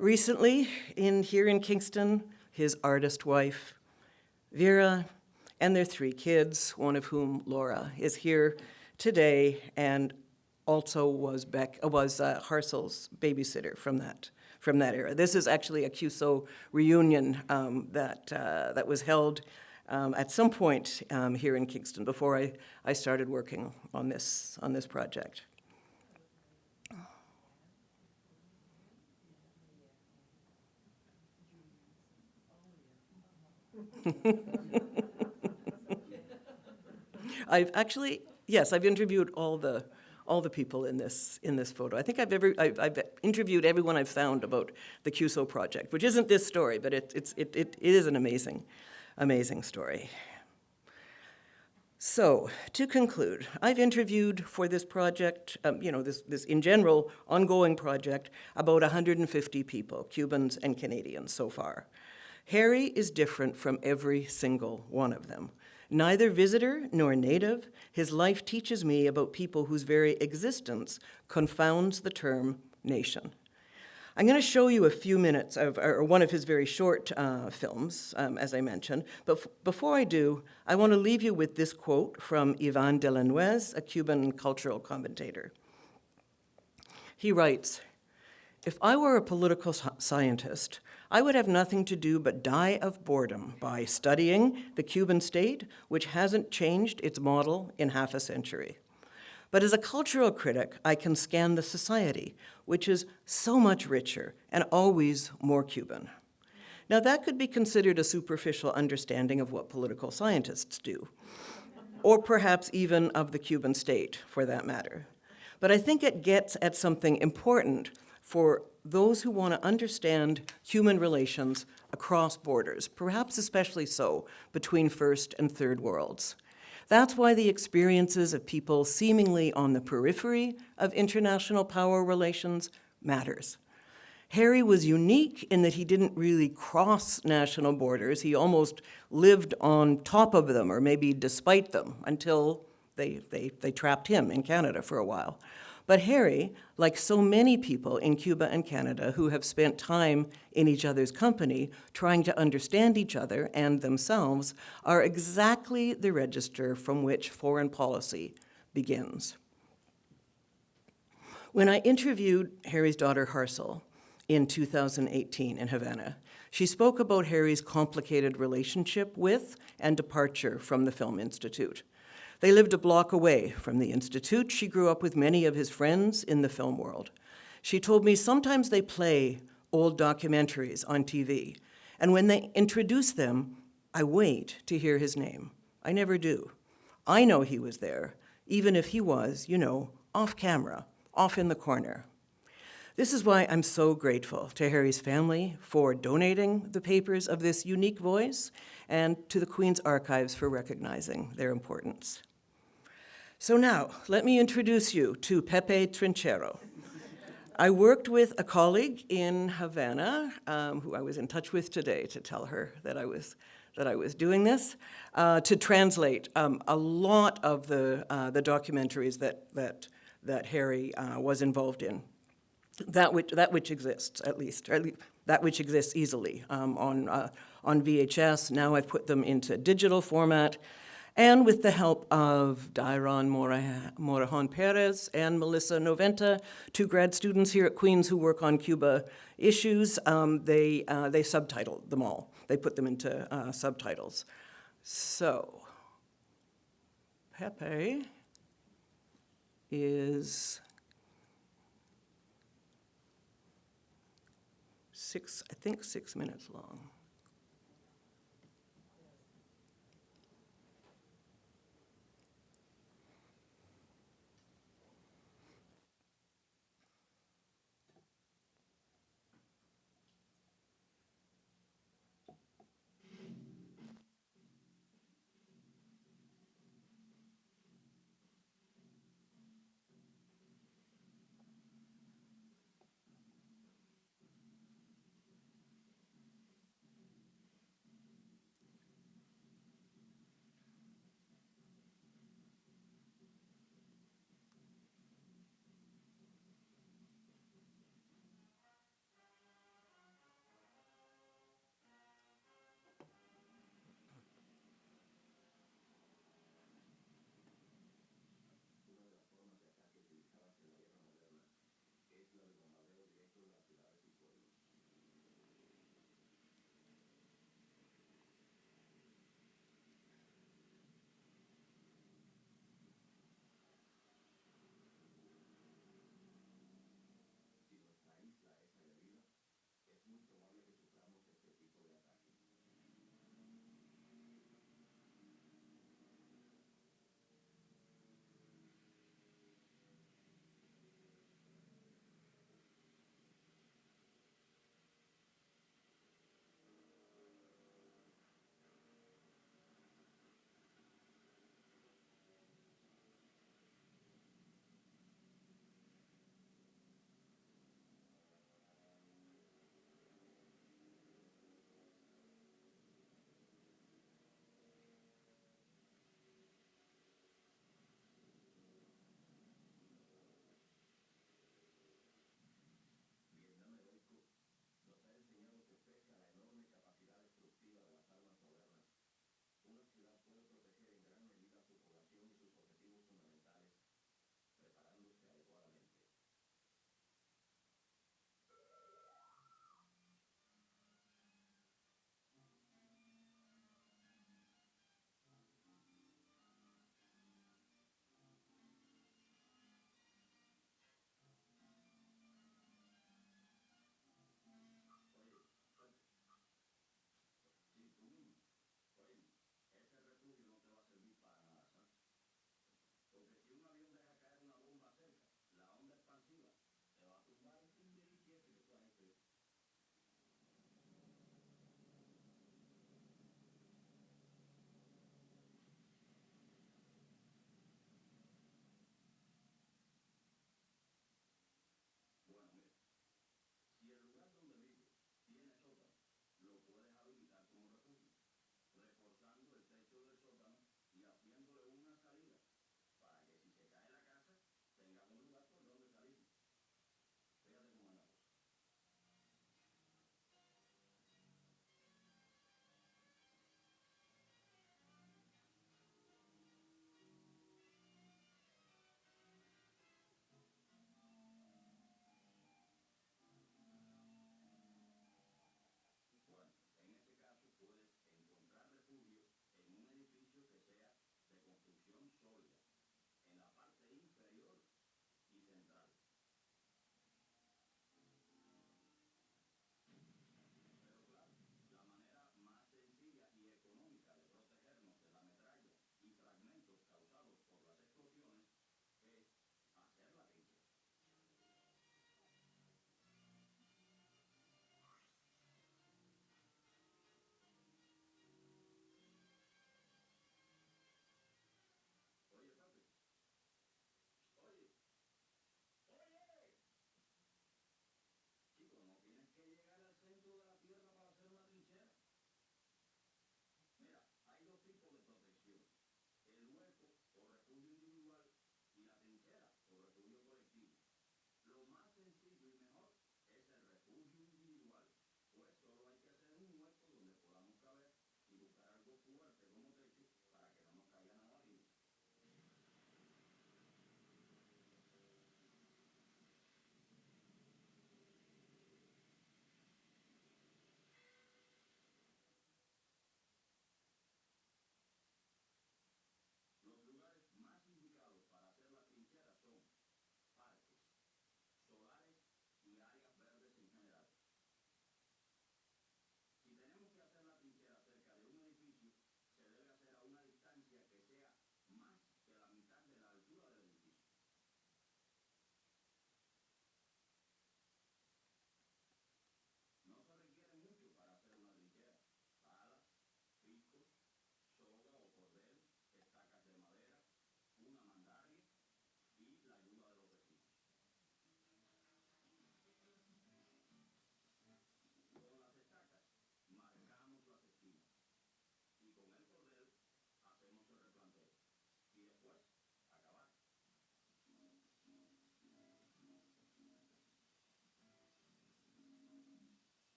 recently in, here in Kingston, his artist wife, Vera, and their three kids, one of whom, Laura, is here today and also was, Beck, was uh, Harsel's babysitter from that, from that era. This is actually a CUSO reunion um, that, uh, that was held um, at some point um, here in Kingston before I, I started working on this, on this project. (laughs) I've actually, yes, I've interviewed all the, all the people in this, in this photo. I think I've, ever, I've, I've interviewed everyone I've found about the CUSO project, which isn't this story, but it, it's, it, it, it is an amazing, amazing story. So, to conclude, I've interviewed for this project, um, you know, this, this in general ongoing project, about 150 people, Cubans and Canadians so far. Harry is different from every single one of them. Neither visitor nor native, his life teaches me about people whose very existence confounds the term nation. I'm going to show you a few minutes of or one of his very short uh, films, um, as I mentioned. But before I do, I want to leave you with this quote from Ivan de a Cuban cultural commentator. He writes, if I were a political scientist, I would have nothing to do but die of boredom by studying the Cuban state, which hasn't changed its model in half a century. But as a cultural critic, I can scan the society, which is so much richer and always more Cuban. Now that could be considered a superficial understanding of what political scientists do. or perhaps even of the Cuban state, for that matter. But I think it gets at something important for those who want to understand human relations across borders, perhaps especially so between first and third worlds. That's why the experiences of people seemingly on the periphery of international power relations matters. Harry was unique in that he didn't really cross national borders. He almost lived on top of them, or maybe despite them, until they, they, they trapped him in Canada for a while. But Harry, like so many people in Cuba and Canada who have spent time in each other's company trying to understand each other and themselves, are exactly the register from which foreign policy begins. When I interviewed Harry's daughter Harsel in 2018 in Havana, she spoke about Harry's complicated relationship with and departure from the Film Institute. They lived a block away from the Institute. She grew up with many of his friends in the film world. She told me sometimes they play old documentaries on TV, and when they introduce them, I wait to hear his name. I never do. I know he was there, even if he was, you know, off camera, off in the corner. This is why I'm so grateful to Harry's family for donating the papers of this unique voice and to the Queen's Archives for recognizing their importance. So now, let me introduce you to Pepe Trinchero. I worked with a colleague in Havana, um, who I was in touch with today to tell her that I was, that I was doing this, uh, to translate um, a lot of the, uh, the documentaries that, that, that Harry uh, was involved in that which, that which exists, at least, at least that which exists easily um, on, uh, on VHS. Now I've put them into digital format. And with the help of Dairon Morajon Perez and Melissa Noventa, two grad students here at Queen's who work on Cuba issues, um, they, uh, they subtitled them all. They put them into uh, subtitles. So, Pepe is six, I think six minutes long.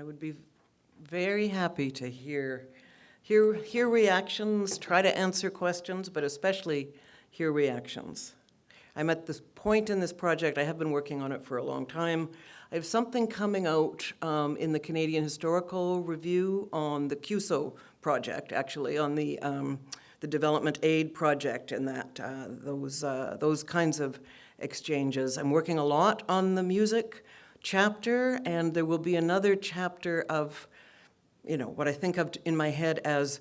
I would be very happy to hear, hear, hear reactions, try to answer questions, but especially hear reactions. I'm at this point in this project, I have been working on it for a long time. I have something coming out um, in the Canadian Historical Review on the CUSO project, actually, on the, um, the Development Aid Project and that, uh, those, uh, those kinds of exchanges. I'm working a lot on the music chapter, and there will be another chapter of, you know, what I think of in my head as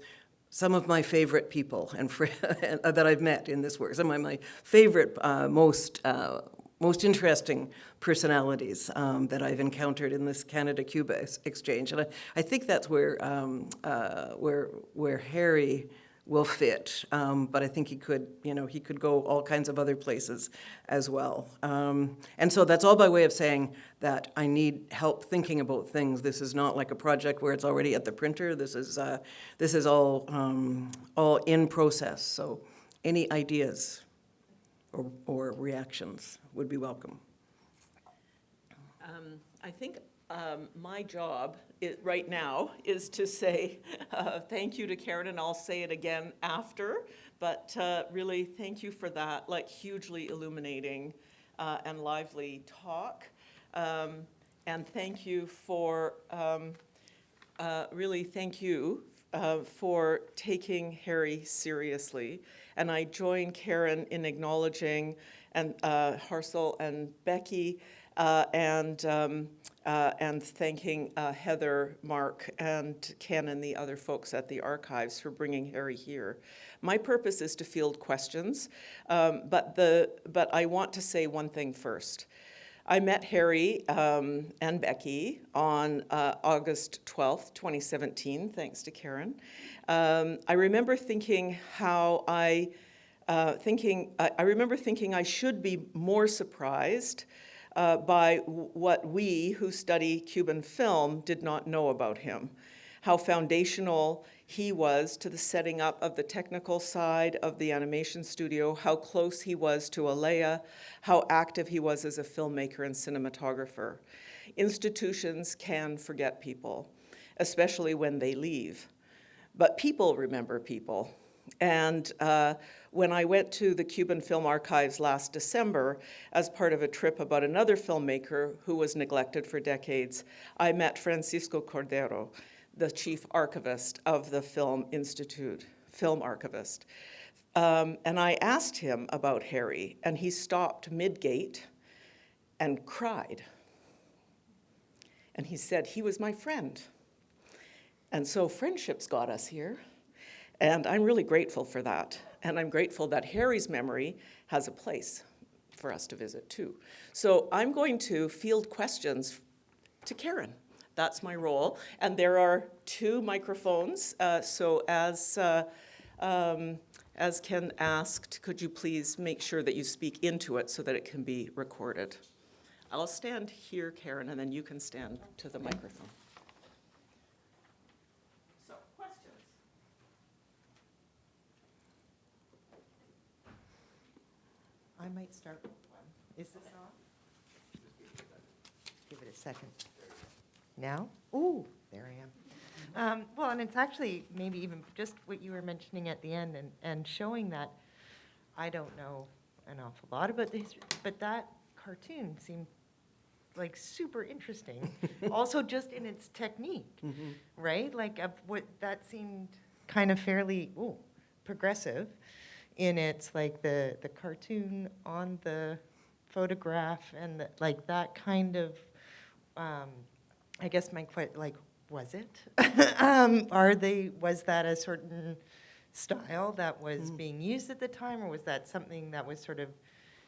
some of my favorite people and (laughs) that I've met in this work. Some of my favorite, uh, most uh, most interesting personalities um, that I've encountered in this Canada-Cuba ex- exchange, and I, I think that's where um, uh, where where Harry will fit. Um, but I think he could, you know, he could go all kinds of other places as well. Um, and so that's all by way of saying that I need help thinking about things. This is not like a project where it's already at the printer. This is uh, this is all um, all in process. So any ideas or, or reactions would be welcome. Um, I think um, my job i right now is to say (laughs) uh, thank you to Karen, and I'll say it again after. But uh, really, thank you for that, like hugely illuminating uh, and lively talk. Um, and thank you for um, uh, really thank you uh, for taking Harry seriously. And I join Karen in acknowledging and uh, Harsel and Becky and um, uh, and thanking uh, Heather, Mark, and Ken and the other folks at the archives for bringing Harry here. My purpose is to field questions, um, but the but I want to say one thing first. I met Harry um, and Becky on uh, August 12th, 2017, thanks to Karen. Um, I remember thinking how I, uh, thinking, I, I remember thinking I should be more surprised uh, by what we who study Cuban film did not know about him, how foundational he was to the setting up of the technical side of the animation studio, how close he was to Alea, how active he was as a filmmaker and cinematographer. Institutions can forget people, especially when they leave. But people remember people. And uh, when I went to the Cuban Film Archives last December as part of a trip about another filmmaker who was neglected for decades, I met Francisco Cordero, the chief archivist of the Film Institute, film archivist. Um, and I asked him about Harry, and he stopped mid-gait and cried. And he said, he was my friend. And so friendships got us here, and I'm really grateful for that. And I'm grateful that Harry's memory has a place for us to visit too. So I'm going to field questions to Karen. That's my role. And there are two microphones. Uh, so as, uh, um, as Ken asked, could you please make sure that you speak into it so that it can be recorded? I'll stand here, Karen, and then you can stand to the microphone. So, questions? I might start with one. Is this on? Give it a second. Now? Ooh, there I am. Um, Well, and it's actually maybe even just what you were mentioning at the end and, and showing that I don't know an awful lot about the history, but that cartoon seemed like super interesting. (laughs) Also just in its technique, right? Like what, that seemed kind of fairly, ooh, progressive in its like the the cartoon on the photograph and the, like that kind of um, I guess my que- like was it? (laughs) Um, are they was that a certain style that was being used at the time or was that something that was sort of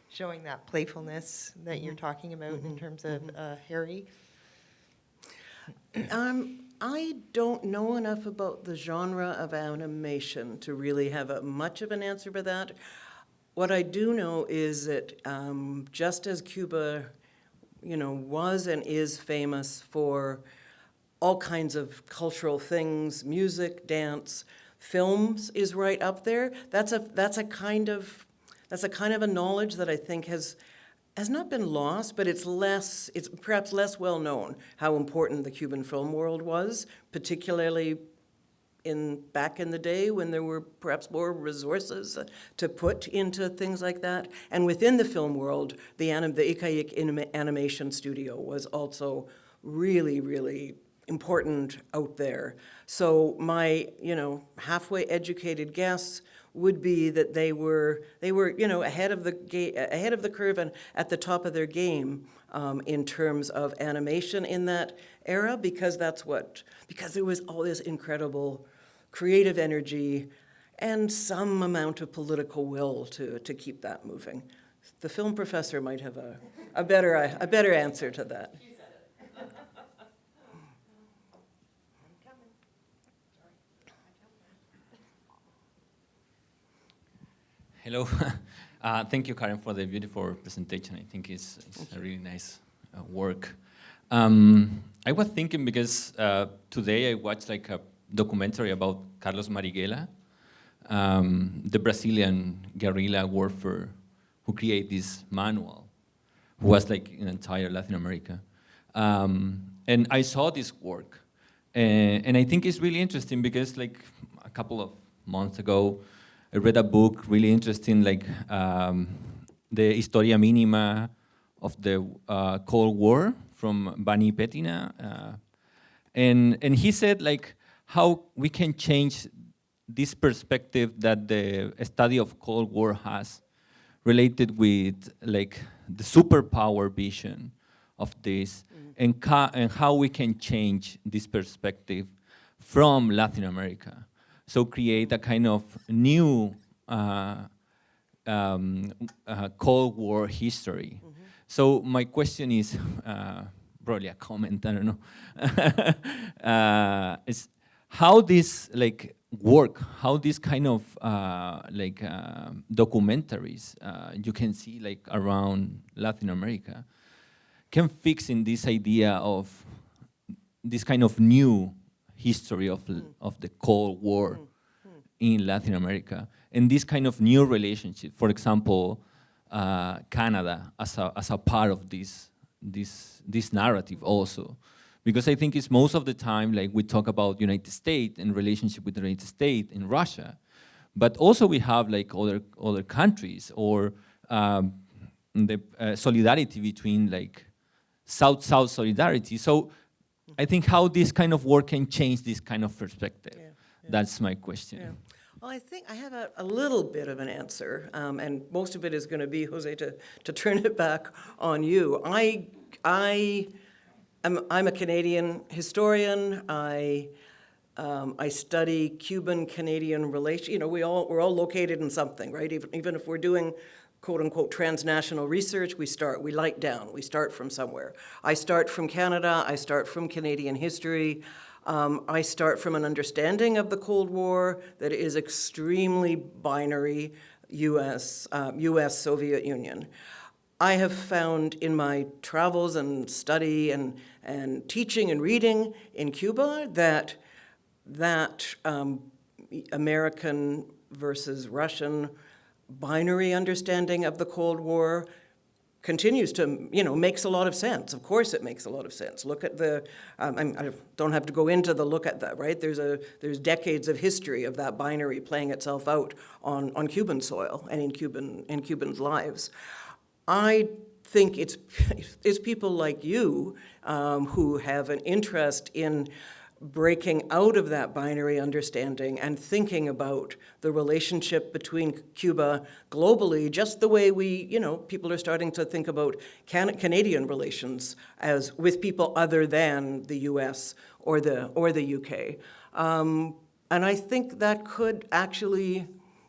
showing that playfulness that you're talking about in terms of uh, Harry? Um, I don't know enough about the genre of animation to really have a, much of an answer for that. What I do know is that um, just as Cuba, you know, was and is famous for all kinds of cultural things, music, dance, films is right up there. That's a that's a kind of that's a kind of a knowledge that I think has has not been lost, but it's less, it's perhaps less well known how important the Cuban film world was, particularly in, back in the day when there were perhaps more resources to put into things like that. And within the film world, the, anim, the ICAIC Anima- Animation Studio was also really, really important out there. So my, you know, halfway educated guess would be that they were, they were, you know, ahead of the, ahead of the curve and at the top of their game um, in terms of animation in that era, because that's what, because there was all this incredible creative energy and some amount of political will to, to keep that moving. The film professor might have a, a better, a better answer to that. Hello. (laughs) Uh, thank you, Karen, for the beautiful presentation. I think it's, it's a really nice uh, work. Um, I was thinking because uh, today I watched like a documentary about Carlos Marighella, um, the Brazilian guerrilla warfare who created this manual, who was like in entire Latin America. Um, and I saw this work, and, and I think it's really interesting because like a couple of months ago, I read a book really interesting, like um, the Historia Minima of the uh, Cold War from Vanni Pettinà. Uh, and, and he said like how we can change this perspective that the study of Cold War has related with like the superpower vision of this and, and how we can change this perspective from Latin America. So create a kind of new uh, um, uh, Cold War history. Mm -hmm. So my question is, (laughs) uh, probably a comment, I don't know, (laughs) uh, is how this like work, how this kind of uh, like uh, documentaries you can see like around Latin America can fix in this idea of this kind of new history of, mm. of the Cold War mm. in Latin America. And this kind of new relationship, for example, uh, Canada as a, as a part of this, this, this narrative also. Because I think it's most of the time, like we talk about United States and relationship with the United States and Russia, but also we have like other, other countries or um, the uh, solidarity between like South-South solidarity. So I think how this kind of work can change this kind of perspective. Yeah, yeah. That's my question. Yeah. Well, I think I have a, a little bit of an answer, um, and most of it is going to be, Jose, to, to turn it back on you. I, I am, I'm a Canadian historian. I, um, I study Cuban-Canadian relations. You know, we all, we're all located in something, right? Even, even if we're doing quote unquote transnational research, we start, we light down, we start from somewhere. I start from Canada, I start from Canadian history. Um, I start from an understanding of the Cold War that is extremely binary US, uh, US Soviet Union. I have found in my travels and study and, and teaching and reading in Cuba that that um, American versus Russian binary understanding of the Cold War continues to, you know, makes a lot of sense. Of course it makes a lot of sense. Look at the, um, I don't have to go into the look at that, right? There's, a, there's decades of history of that binary playing itself out on, on Cuban soil and in, Cuban, in Cubans' lives. I think it's, (laughs) it's people like you um, who have an interest in breaking out of that binary understanding and thinking about the relationship between Cuba globally, just the way we, you know, people are starting to think about can Canadian relations as with people other than the US or the, or the UK. Um, and I think that could actually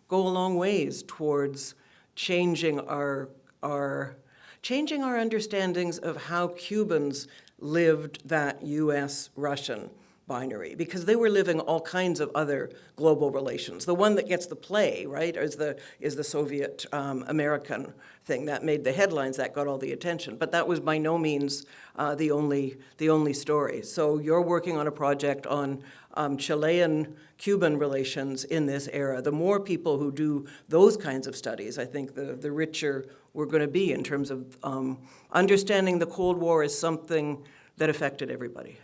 go a long ways towards changing our, our, changing our understandings of how Cubans lived that US-Russian binary because they were living all kinds of other global relations. The one that gets the play, right, is the, is the Soviet um, American thing. That made the headlines, that got all the attention. But that was by no means uh, the, only, the only story. So you're working on a project on um, Chilean-Cuban relations in this era. The more people who do those kinds of studies, I think the, the richer we're going to be in terms of um, understanding the Cold War as something that affected everybody.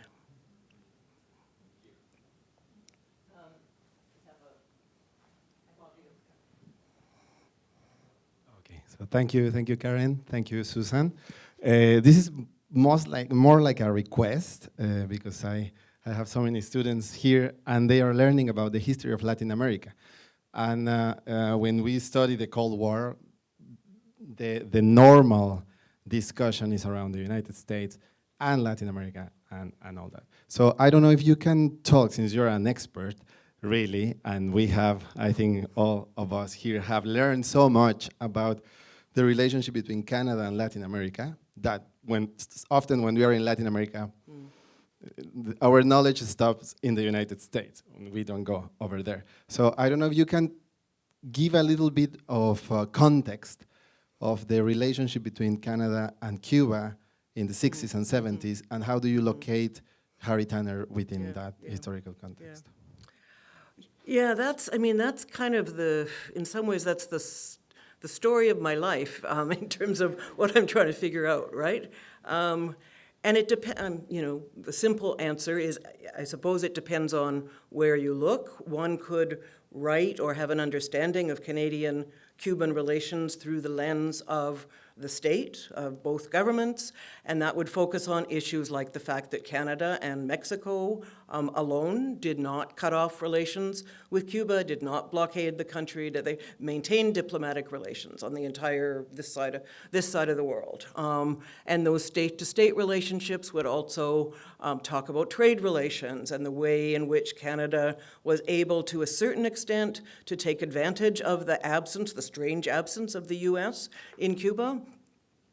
Okay, thank you, thank you, Karen. Thank you, Susan. Uh, this is most like more like a request uh, because I, I have so many students here and they are learning about the history of Latin America. And uh, uh, when we study the Cold War, the, the normal discussion is around the United States and Latin America and, and all that. So I don't know if you can talk, since you're an expert, really, and we have, I think all of us here have learned so much about the relationship between Canada and Latin America, that when often when we are in Latin America, th- our knowledge stops in the United States. We don't go over there. So I don't know if you can give a little bit of uh, context of the relationship between Canada and Cuba in the 60s mm-hmm. and 70s, and how do you mm-hmm. locate Harry Tanner within Yeah, that yeah, historical context? Yeah, that's, I mean, that's kind of the, in some ways, that's the, the story of my life um, (laughs) in terms of what I'm trying to figure out, right? Um, and it depends, um, you know, the simple answer is, I suppose it depends on where you look. One could write or have an understanding of Canadian-Cuban relations through the lens of the state, of both governments, and that would focus on issues like the fact that Canada and Mexico um, alone did not cut off relations with Cuba, did not blockade the country, that they maintained diplomatic relations on the entire, this side of, this side of the world. Um, and those state-to-state relationships would also um, talk about trade relations and the way in which Canada was able, to a certain extent, to take advantage of the absence, the strange absence of the U.S. in Cuba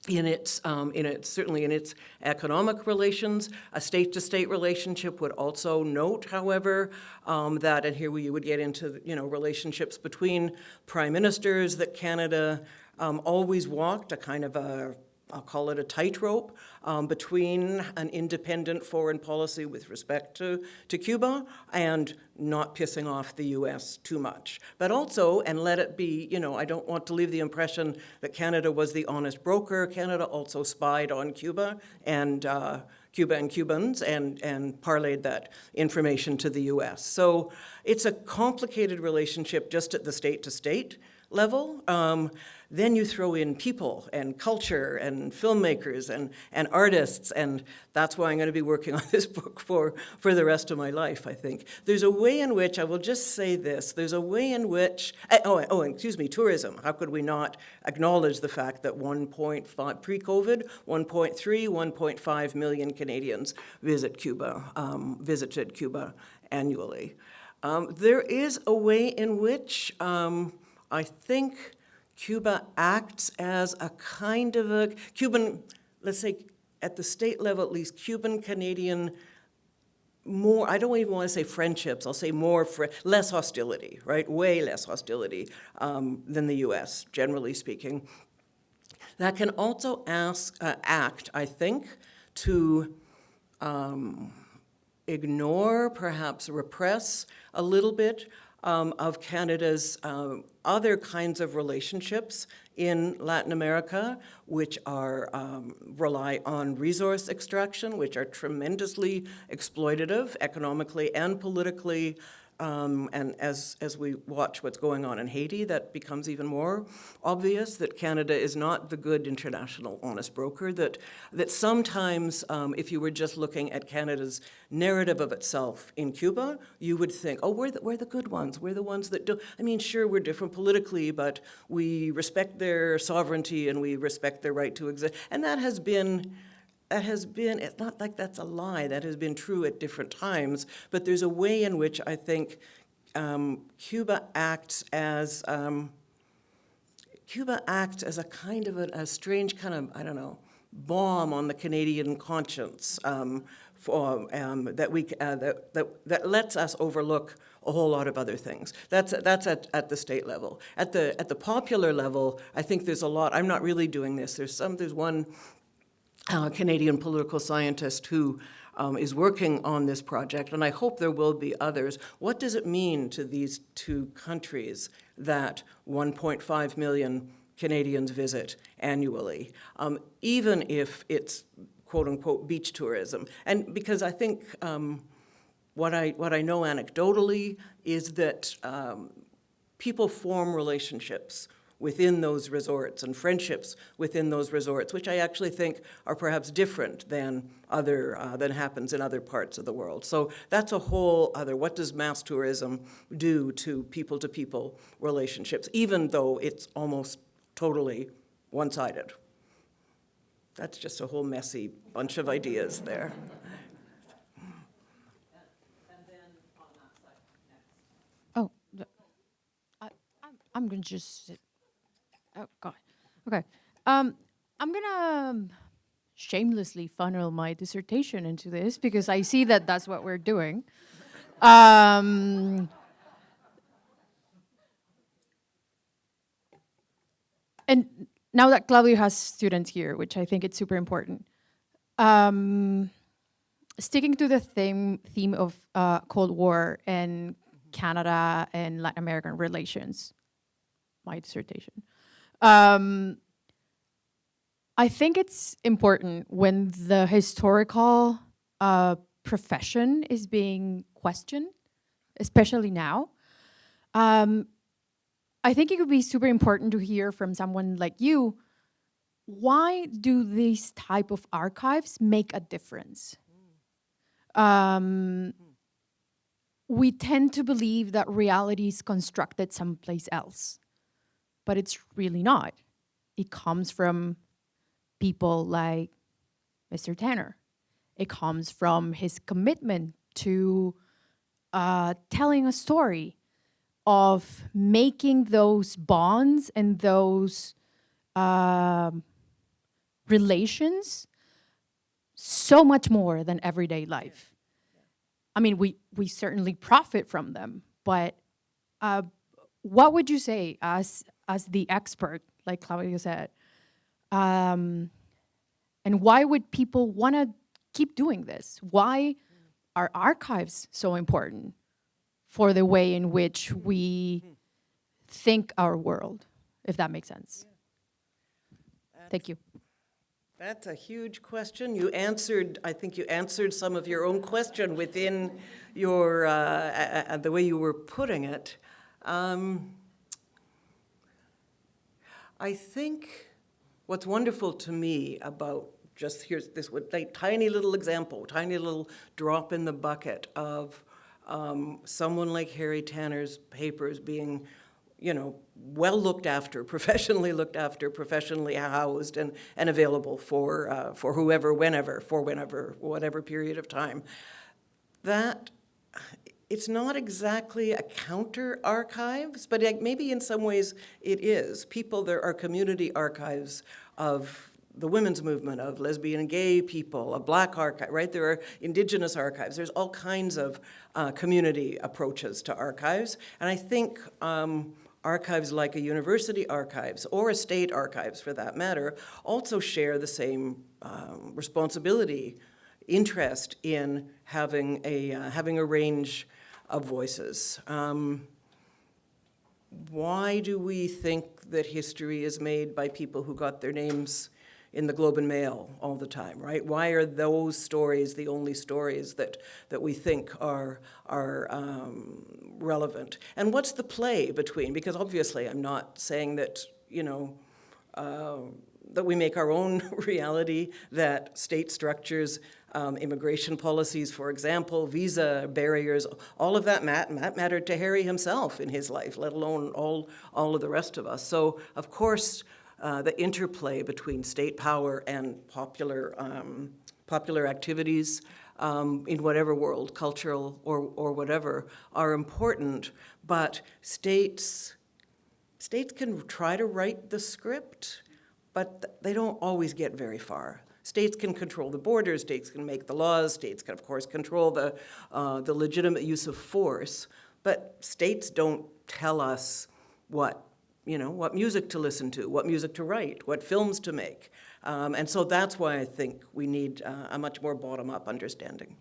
in its, um, in its, certainly in its economic relations. A state-to-state relationship would also note, however, um, that, and here we would get into, you know, relationships between prime ministers, that Canada um, always walked a kind of a, I'll call it a tightrope um, between an independent foreign policy with respect to, to Cuba and not pissing off the U.S. too much. But also, and let it be, you know, I don't want to leave the impression that Canada was the honest broker. Canada also spied on Cuba and uh, Cuba and Cubans and, and parlayed that information to the U.S. So it's a complicated relationship just at the state-to-state level. Um, then you throw in people and culture and filmmakers and, and artists, and that's why I'm going to be working (laughs) on this book for, for the rest of my life, I think. There's a way in which, I will just say this, there's a way in which, eh, oh, oh, excuse me, tourism. How could we not acknowledge the fact that 1.5, pre-COVID, 1.3, 1.5 million Canadians visit Cuba, um, visited Cuba annually. Um, there is a way in which um, I think Cuba acts as a kind of a Cuban, let's say at the state level at least, Cuban Canadian more, I don't even want to say friendships, I'll say more, fri less hostility, right? Way less hostility um, than the US, generally speaking. That can also ask, uh, act, I think, to um, ignore, perhaps repress a little bit um, of Canada's um, other kinds of relationships in Latin America, which are um, rely on resource extraction, which are tremendously exploitative economically and politically. Um, and as, as we watch what's going on in Haiti, that becomes even more obvious that Canada is not the good international honest broker, that, that sometimes um, if you were just looking at Canada's narrative of itself in Cuba, you would think, oh, we're the, we're the good ones. We're the ones that do, I mean, sure, we're different politically, but we respect their sovereignty and we respect their right to exist. And that has been, that has been, it's not like that's a lie, that has been true at different times, but there's a way in which I think um, Cuba acts as, um, Cuba acts as a kind of a, a strange kind of, I don't know, bomb on the Canadian conscience um, for, um, that, we, uh, that, that, that lets us overlook a whole lot of other things. That's, that's at, at the state level. At the, at the popular level, I think there's a lot, I'm not really doing this, there's some, there's one uh, Canadian political scientist who um, is working on this project, and I hope there will be others. What does it mean to these two countries that 1.5 million Canadians visit annually, um, even if it's quote-unquote beach tourism? And because I think um, what I, what I know anecdotally is that um, people form relationships within those resorts and friendships within those resorts, which I actually think are perhaps different than other, uh, than happens in other parts of the world. So that's a whole other, what does mass tourism do to people-to-people relationships, even though it's almost totally one-sided? That's just a whole messy bunch of ideas there. Oh, I, I'm, I'm gonna just sit. Oh God. Okay. Um, I'm gonna um, shamelessly funnel my dissertation into this because I see that that's what we're doing. Um, and now that Claudio has students here, which I think it's super important. Um, sticking to the theme theme of uh, Cold War and Canada and Latin American relations, my dissertation. Um, I think it's important when the historical uh, profession is being questioned, especially now. Um, I think it would be super important to hear from someone like you, why do these type of archives make a difference? Um, we tend to believe that reality is constructed someplace else, but it's really not. It comes from people like Mr. Tanner. It comes from his commitment to uh, telling a story, of making those bonds and those um, relations so much more than everyday life. I mean, we, we certainly profit from them, but uh, what would you say as, as the expert, like Claudia said, um, and why would people want to keep doing this? Why are archives so important for the way in which we think our world, if that makes sense? Thank you. That's a huge question. You answered, I think you answered some of your own question within your, uh, the way you were putting it. Um, I think what's wonderful to me about just here's this like, tiny little example, tiny little drop in the bucket of um, someone like Harry Tanner's papers being, you know, well looked after, (laughs) professionally looked after, professionally housed, and, and available for, uh, for whoever, whenever, for whenever, whatever period of time. That, it's not exactly a counter archives, but it- maybe in some ways it is. People, there are community archives of the women's movement, of lesbian and gay people, of black archive, right? There are indigenous archives. There's all kinds of uh, community approaches to archives. And I think um, archives like a university archives or a state archives for that matter also share the same um, responsibility, interest in having a, uh, having a range of voices. Um, why do we think that history is made by people who got their names in the Globe and Mail all the time, right? Why are those stories the only stories that, that we think are, are um, relevant? And what's the play between, because obviously I'm not saying that, you know, uh, that we make our own (laughs) reality, that state structures, um, immigration policies, for example, visa barriers, all of that mat mat mattered to Harry himself in his life, let alone all, all of the rest of us. So, of course, uh, the interplay between state power and popular, um, popular activities um, in whatever world, cultural or, or whatever, are important, but states, states can try to write the script, but they don't always get very far. States can control the borders, states can make the laws, states can, of course, control the, uh, the legitimate use of force, but states don't tell us what, you know, what music to listen to, what music to write, what films to make. Um, and so that's why I think we need uh, a much more bottom-up understanding.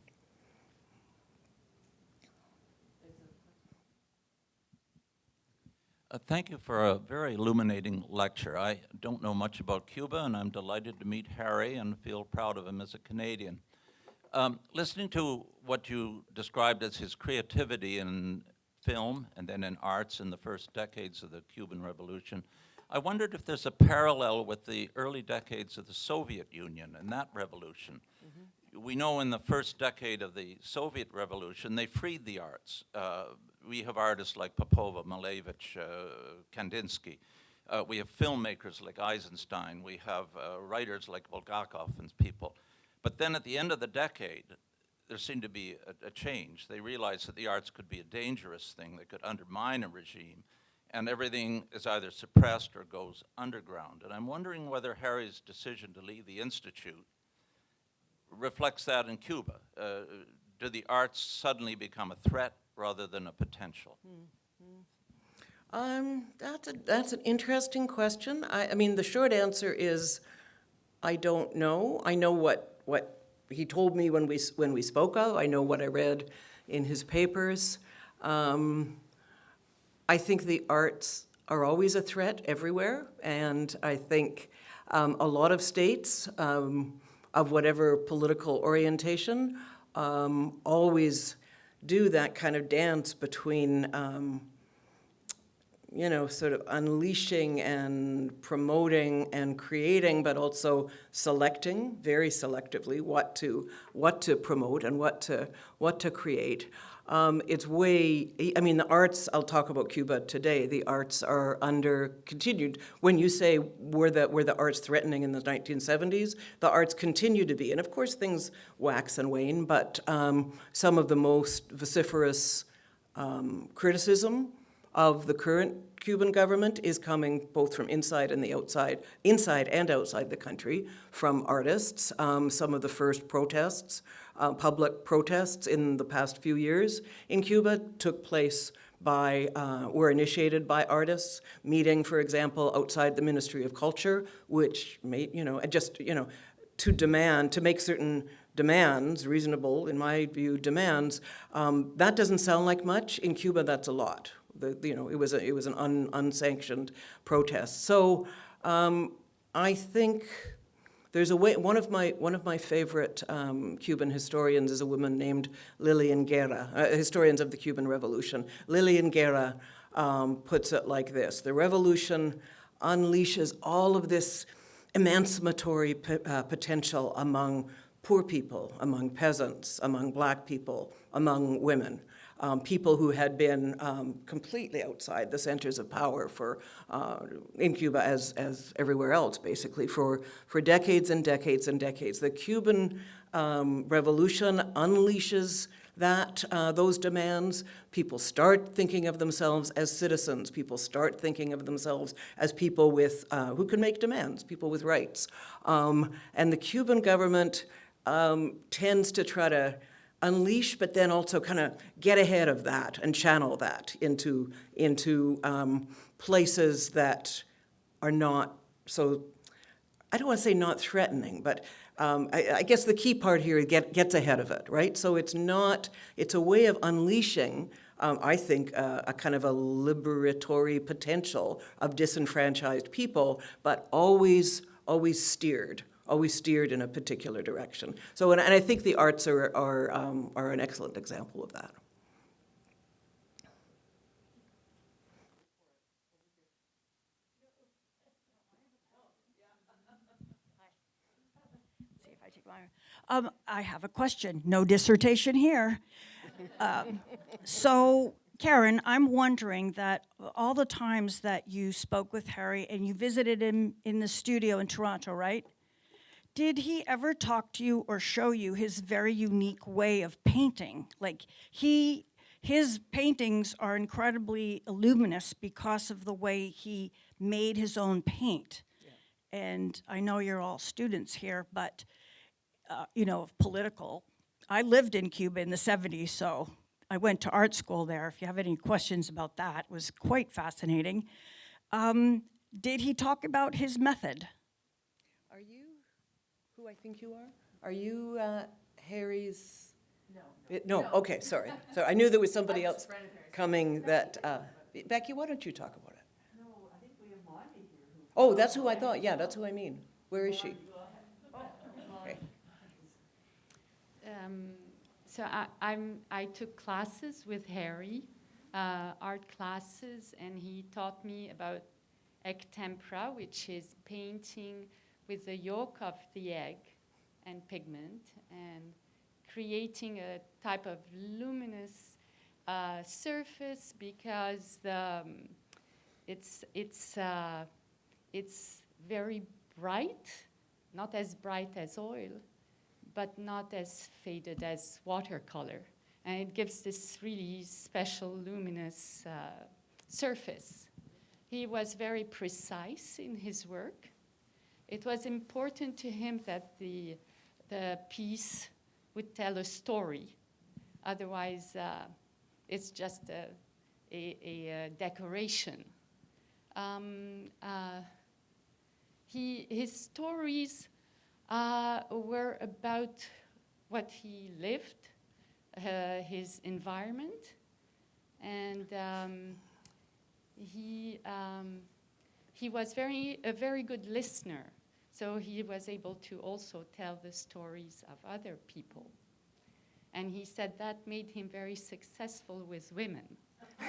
Uh, Thank you for a very illuminating lecture. I don't know much about Cuba, and I'm delighted to meet Harry and feel proud of him as a Canadian. Um, Listening to what you described as his creativity in film and then in arts in the first decades of the Cuban Revolution, I wondered if there's a parallel with the early decades of the Soviet Union and that revolution. We know in the first decade of the Soviet Revolution, they freed the arts. Uh, we have artists like Popova, Malevich, uh, Kandinsky. Uh, we have filmmakers like Eisenstein. We have uh, writers like Bulgakov and people. But then at the end of the decade, there seemed to be a, a change. They realized that the arts could be a dangerous thing that could undermine a regime, and everything is either suppressed or goes underground. And I'm wondering whether Harry's decision to leave the Institute reflects that in Cuba. Uh, do the arts suddenly become a threat rather than a potential? Um, that's a, that's an interesting question. I, I mean, the short answer is, I don't know. I know what, what he told me when we, when we spoke of. I know what I read in his papers. Um, I think the arts are always a threat everywhere, and I think um, a lot of states um, of whatever political orientation um, always do that kind of dance between um, you know, sort of unleashing and promoting and creating, but also selecting very selectively what to what to promote and what to what to create. Um, it's way. I mean, the arts. I'll talk about Cuba today. The arts are under continued. When you say were the were the arts threatening in the 1970s, the arts continue to be, and of course things wax and wane. But um, some of the most vociferous um, criticism of the current Cuban government is coming both from inside and the outside, inside and outside the country, from artists. Um, some of the first protests, uh, public protests in the past few years in Cuba took place by, uh, were initiated by artists, meeting, for example, outside the Ministry of Culture, which made, you know, just, you know, to demand, to make certain demands, reasonable, in my view, demands, um, that doesn't sound like much. In Cuba, that's a lot. The, you know, it was, a, it was an un, unsanctioned protest. So um, I think there's a way, one of my, one of my favorite um, Cuban historians is a woman named Lillian Guerra, uh, historians of the Cuban Revolution. Lillian Guerra um, puts it like this, the revolution unleashes all of this emancipatory uh, potential among poor people, among peasants, among black people, among women, um, people who had been um, completely outside the centers of power for, uh, in Cuba as, as everywhere else, basically, for, for decades and decades and decades. The Cuban um, Revolution unleashes that, uh, those demands. People start thinking of themselves as citizens. People start thinking of themselves as people with, uh, who can make demands, people with rights. Um, and the Cuban government um, tends to try to unleash, but then also kind of get ahead of that and channel that into, into um, places that are not so, I don't want to say not threatening, but um, I, I guess the key part here is get, gets ahead of it, right? So it's not, it's a way of unleashing, um, I think, uh, a kind of a liberatory potential of disenfranchised people, but always, always steered always steered in a particular direction. So, and, and I think the arts are, are, um, are an excellent example of that. I um, I have a question. No dissertation here. Um, so, Karen, I'm wondering that all the times that you spoke with Harry and you visited him in the studio in Toronto, right? Did he ever talk to you or show you his very unique way of painting? Like he, his paintings are incredibly luminous because of the way he made his own paint. And I know you're all students here, but uh, you know, of political. I lived in Cuba in the 70s, so I went to art school there. If you have any questions about that, it was quite fascinating. Um, did he talk about his method? Are you? who I think you are? Are you uh, Harry's? No. No, okay, sorry. So I knew there was somebody else coming that, uh, Becky, why don't you talk about it? No, I think we have Monty here. Oh, that's who I thought, yeah, that's who I mean. Where is she? Okay. Um, so I, I'm, I took classes with Harry, uh, art classes, and he taught me about egg tempera, which is painting with the yolk of the egg and pigment, and creating a type of luminous uh, surface because the, um, it's, it's, uh, it's very bright, not as bright as oil, but not as faded as watercolor. And it gives this really special luminous uh, surface. He was very precise in his work. It was important to him that the, the piece would tell a story. Otherwise, uh, it's just a, a, a, decoration. Um, uh, he, his stories uh, were about what he lived, uh, his environment, and um, he, um, he was very, a very good listener. So he was able to also tell the stories of other people. And he said that made him very successful with women. (laughs)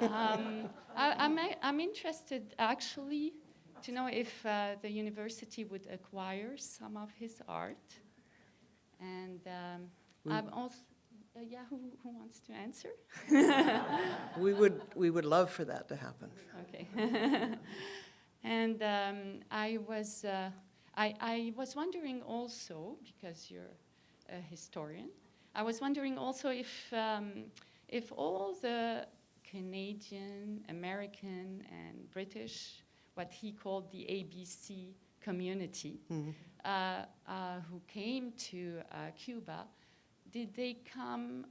um, I, I'm, I'm interested actually to know if uh, the university would acquire some of his art. And um, I'm also, uh, yeah, who, who wants to answer? (laughs) We would, we would love for that to happen. Okay. (laughs) and um, I was, uh, I, I was wondering also, because you're a historian, I was wondering also if, um, if all the Canadian, American, and British, what he called the ABC community, uh, uh, who came to uh, Cuba, did they come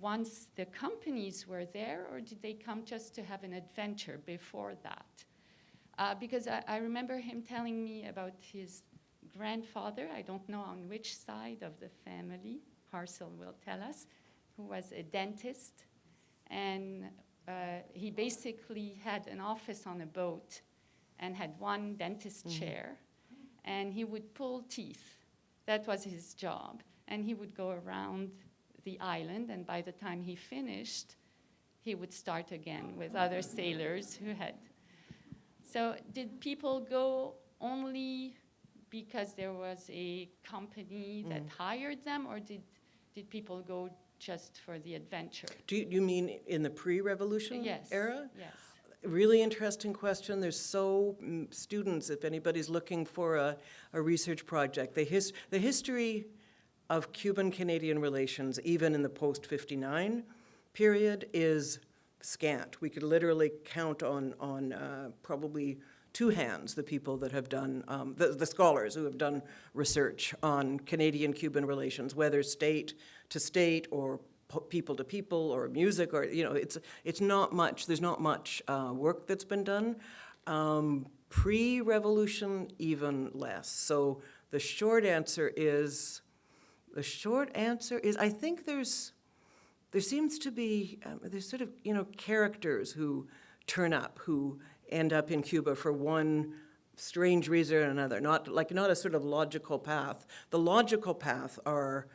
once the companies were there, or did they come just to have an adventure before that? Uh, because I, I remember him telling me about his grandfather, I don't know on which side of the family, Parcel will tell us, who was a dentist. And uh, he basically had an office on a boat and had one dentist chair, and he would pull teeth. That was his job. And he would go around the island, and by the time he finished, he would start again with other sailors who had. So, did people go only because there was a company that hired them, or did, did people go just for the adventure? Do you, you mean in the pre-revolution Yes. era? Yes. Really interesting question. There's so, mm, students, if anybody's looking for a, a research project, the, his, the history of Cuban-Canadian relations, even in the post-59 period, is scant. We could literally count on, on uh, probably two hands the people that have done, um, the, the scholars who have done research on Canadian-Cuban relations, whether state to state or people to people or music or, you know, it's, it's not much, there's not much uh, work that's been done. Um, Pre-revolution, even less. So the short answer is, the short answer is, I think there's, there seems to be, um, there's sort of, you know, characters who turn up, who end up in Cuba for one strange reason or another, not, like, not a sort of logical path. The logical path are,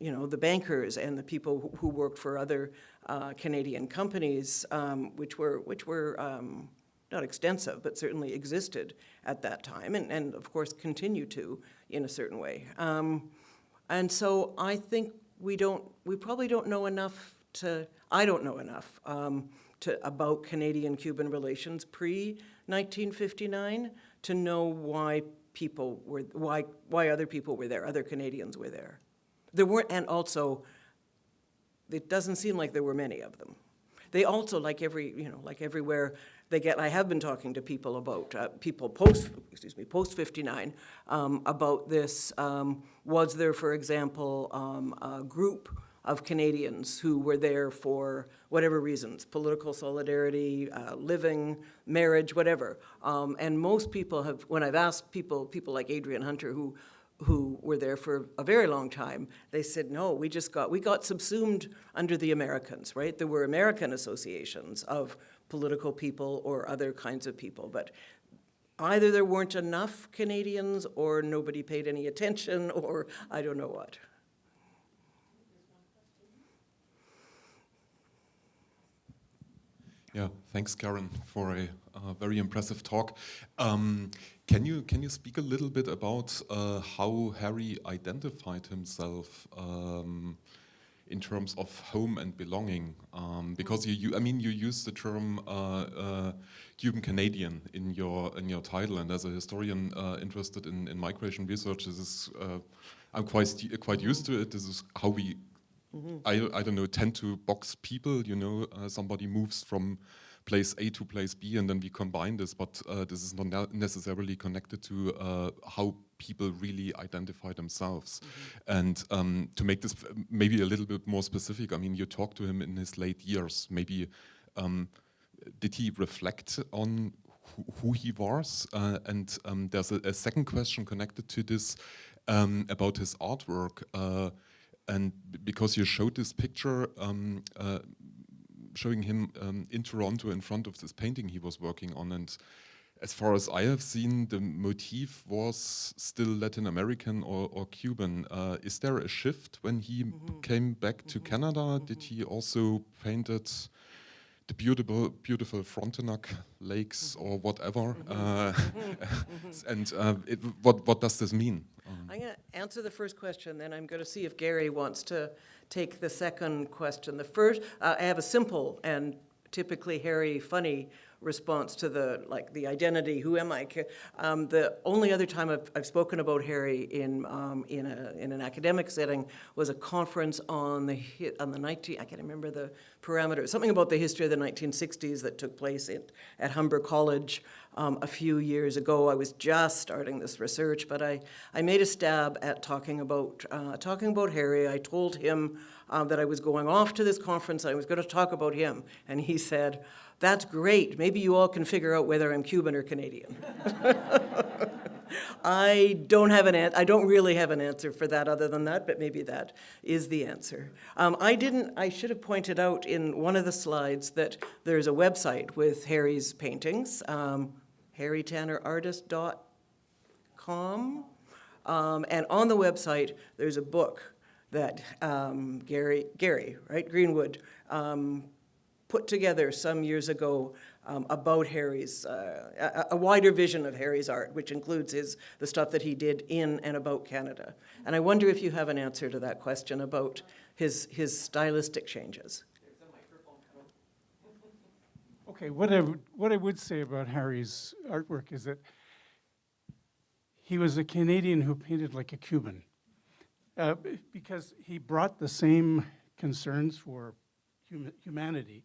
you know, the bankers and the people who- worked for other uh, Canadian companies, um, which were, which were um, not extensive, but certainly existed at that time, and, and of course continue to in a certain way. Um, and so I think we don't, we probably don't know enough to, I don't know enough um, to, about Canadian-Cuban relations pre-1959 to know why people were, why, why other people were there, other Canadians were there. There weren't, and also, it doesn't seem like there were many of them. They also, like every, you know, like everywhere, they get, I have been talking to people about, uh, people post, excuse me, post 59, um, about this. Um, was there, for example, um, a group of Canadians who were there for whatever reasons, political solidarity, uh, living, marriage, whatever. Um, and most people have, when I've asked people, people like Adrian Hunter, who, who were there for a very long time, they said, no, we just got, we got subsumed under the Americans, right? There were American associations of political people or other kinds of people, but either there weren't enough Canadians or nobody paid any attention (laughs) or I don't know what. Yeah, thanks, Karen, for a uh, very impressive talk. Um, can you can you speak a little bit about uh, how Harry identified himself um, in terms of home and belonging? Um, because you, you, I mean, you use the term uh, uh, Cuban Canadian in your in your title, and as a historian uh, interested in, in migration research, this is uh, I'm quite quite used to it. This is how we I, I don't know, tend to box people, you know, uh, somebody moves from place A to place B and then we combine this, but uh, this is not ne necessarily connected to uh, how people really identify themselves. And um, to make this maybe a little bit more specific, I mean, you talked to him in his late years, maybe um, did he reflect on who, who he was? Uh, and um, there's a, a, second question connected to this um, about his artwork. Uh, and because you showed this picture um, uh, showing him um, in Toronto in front of this painting he was working on and as far as I have seen the motif was still Latin American or, or Cuban. Uh, is there a shift when he mm -hmm. came back to mm -hmm. Canada? Mm -hmm. Did he also painted the beautiful, beautiful Frontenac lakes or whatever? Uh, (laughs) and uh, it, what, what does this mean? I'm going to answer the first question, then I'm going to see if Gary wants to take the second question. The first, uh, I have a simple and typically Harry funny response to the like the identity who am I um, the only other time I've, I've spoken about Harry in um, in a in an academic setting was a conference on the on the 19 I can't remember the parameters something about the history of the 1960s that took place at, at Humber College um, a few years ago. I was just starting this research, but I, I made a stab at talking about, uh, talking about Harry. I told him uh, that I was going off to this conference, I was going to talk about him. And he said, that's great. Maybe you all can figure out whether I'm Cuban or Canadian. (laughs) I don't have an I don't really have an answer for that other than that, but maybe that is the answer. Um, I didn't, I should have pointed out in one of the slides that there's a website with Harry's paintings. Um, harrytannerartist.com. Um, and on the website, there's a book that um, Gary, Gary, right, Greenwood, um, put together some years ago um, about Harry's, uh, a, a, wider vision of Harry's art, which includes his, the stuff that he did in and about Canada. And I wonder if you have an answer to that question about his, his stylistic changes. Okay, what I, what I would say about Harry's artwork is that he was a Canadian who painted like a Cuban uh, because he brought the same concerns for hum humanity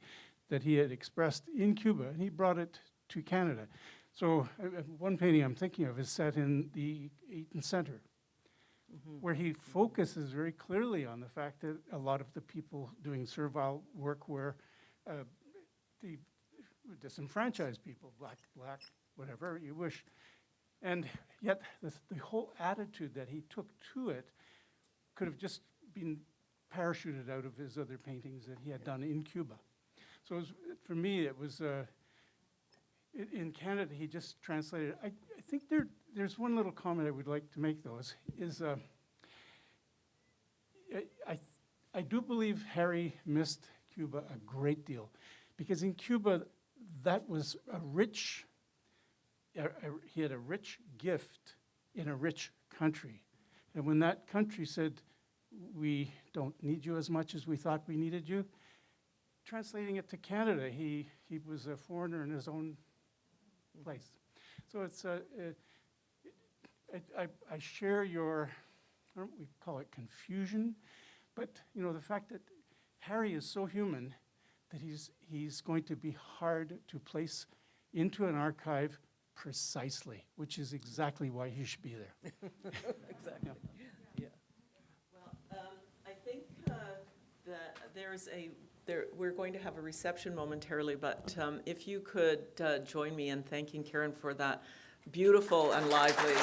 that he had expressed in Cuba, and he brought it to Canada. So uh, uh one painting I'm thinking of is set in the Eaton Center, mm -hmm. where he focuses very clearly on the fact that a lot of the people doing servile work were uh, the disenfranchised people, black, black, whatever you wish. And yet the, the whole attitude that he took to it could have just been parachuted out of his other paintings that he had done in Cuba. So was, for me, it was, uh, it, in Canada, he just translated. I, I think there, there's one little comment I would like to make, though, is, uh, I, I, I do believe Harry missed Cuba a great deal, because in Cuba, that was a rich, he had a rich gift in a rich country. And when that country said, we don't need you as much as we thought we needed you, translating it to Canada, he, he was a foreigner in his own place. So it's a, I, I, I share your, I don't we call it confusion, but you know, the fact that Harry is so human that he's, he's going to be hard to place into an archive precisely, which is exactly why he should be there. (laughs) exactly. Yeah. yeah. Well, um, I think uh, there's a, there, we're going to have a reception momentarily, but um, if you could uh, join me in thanking Karen for that beautiful and lively.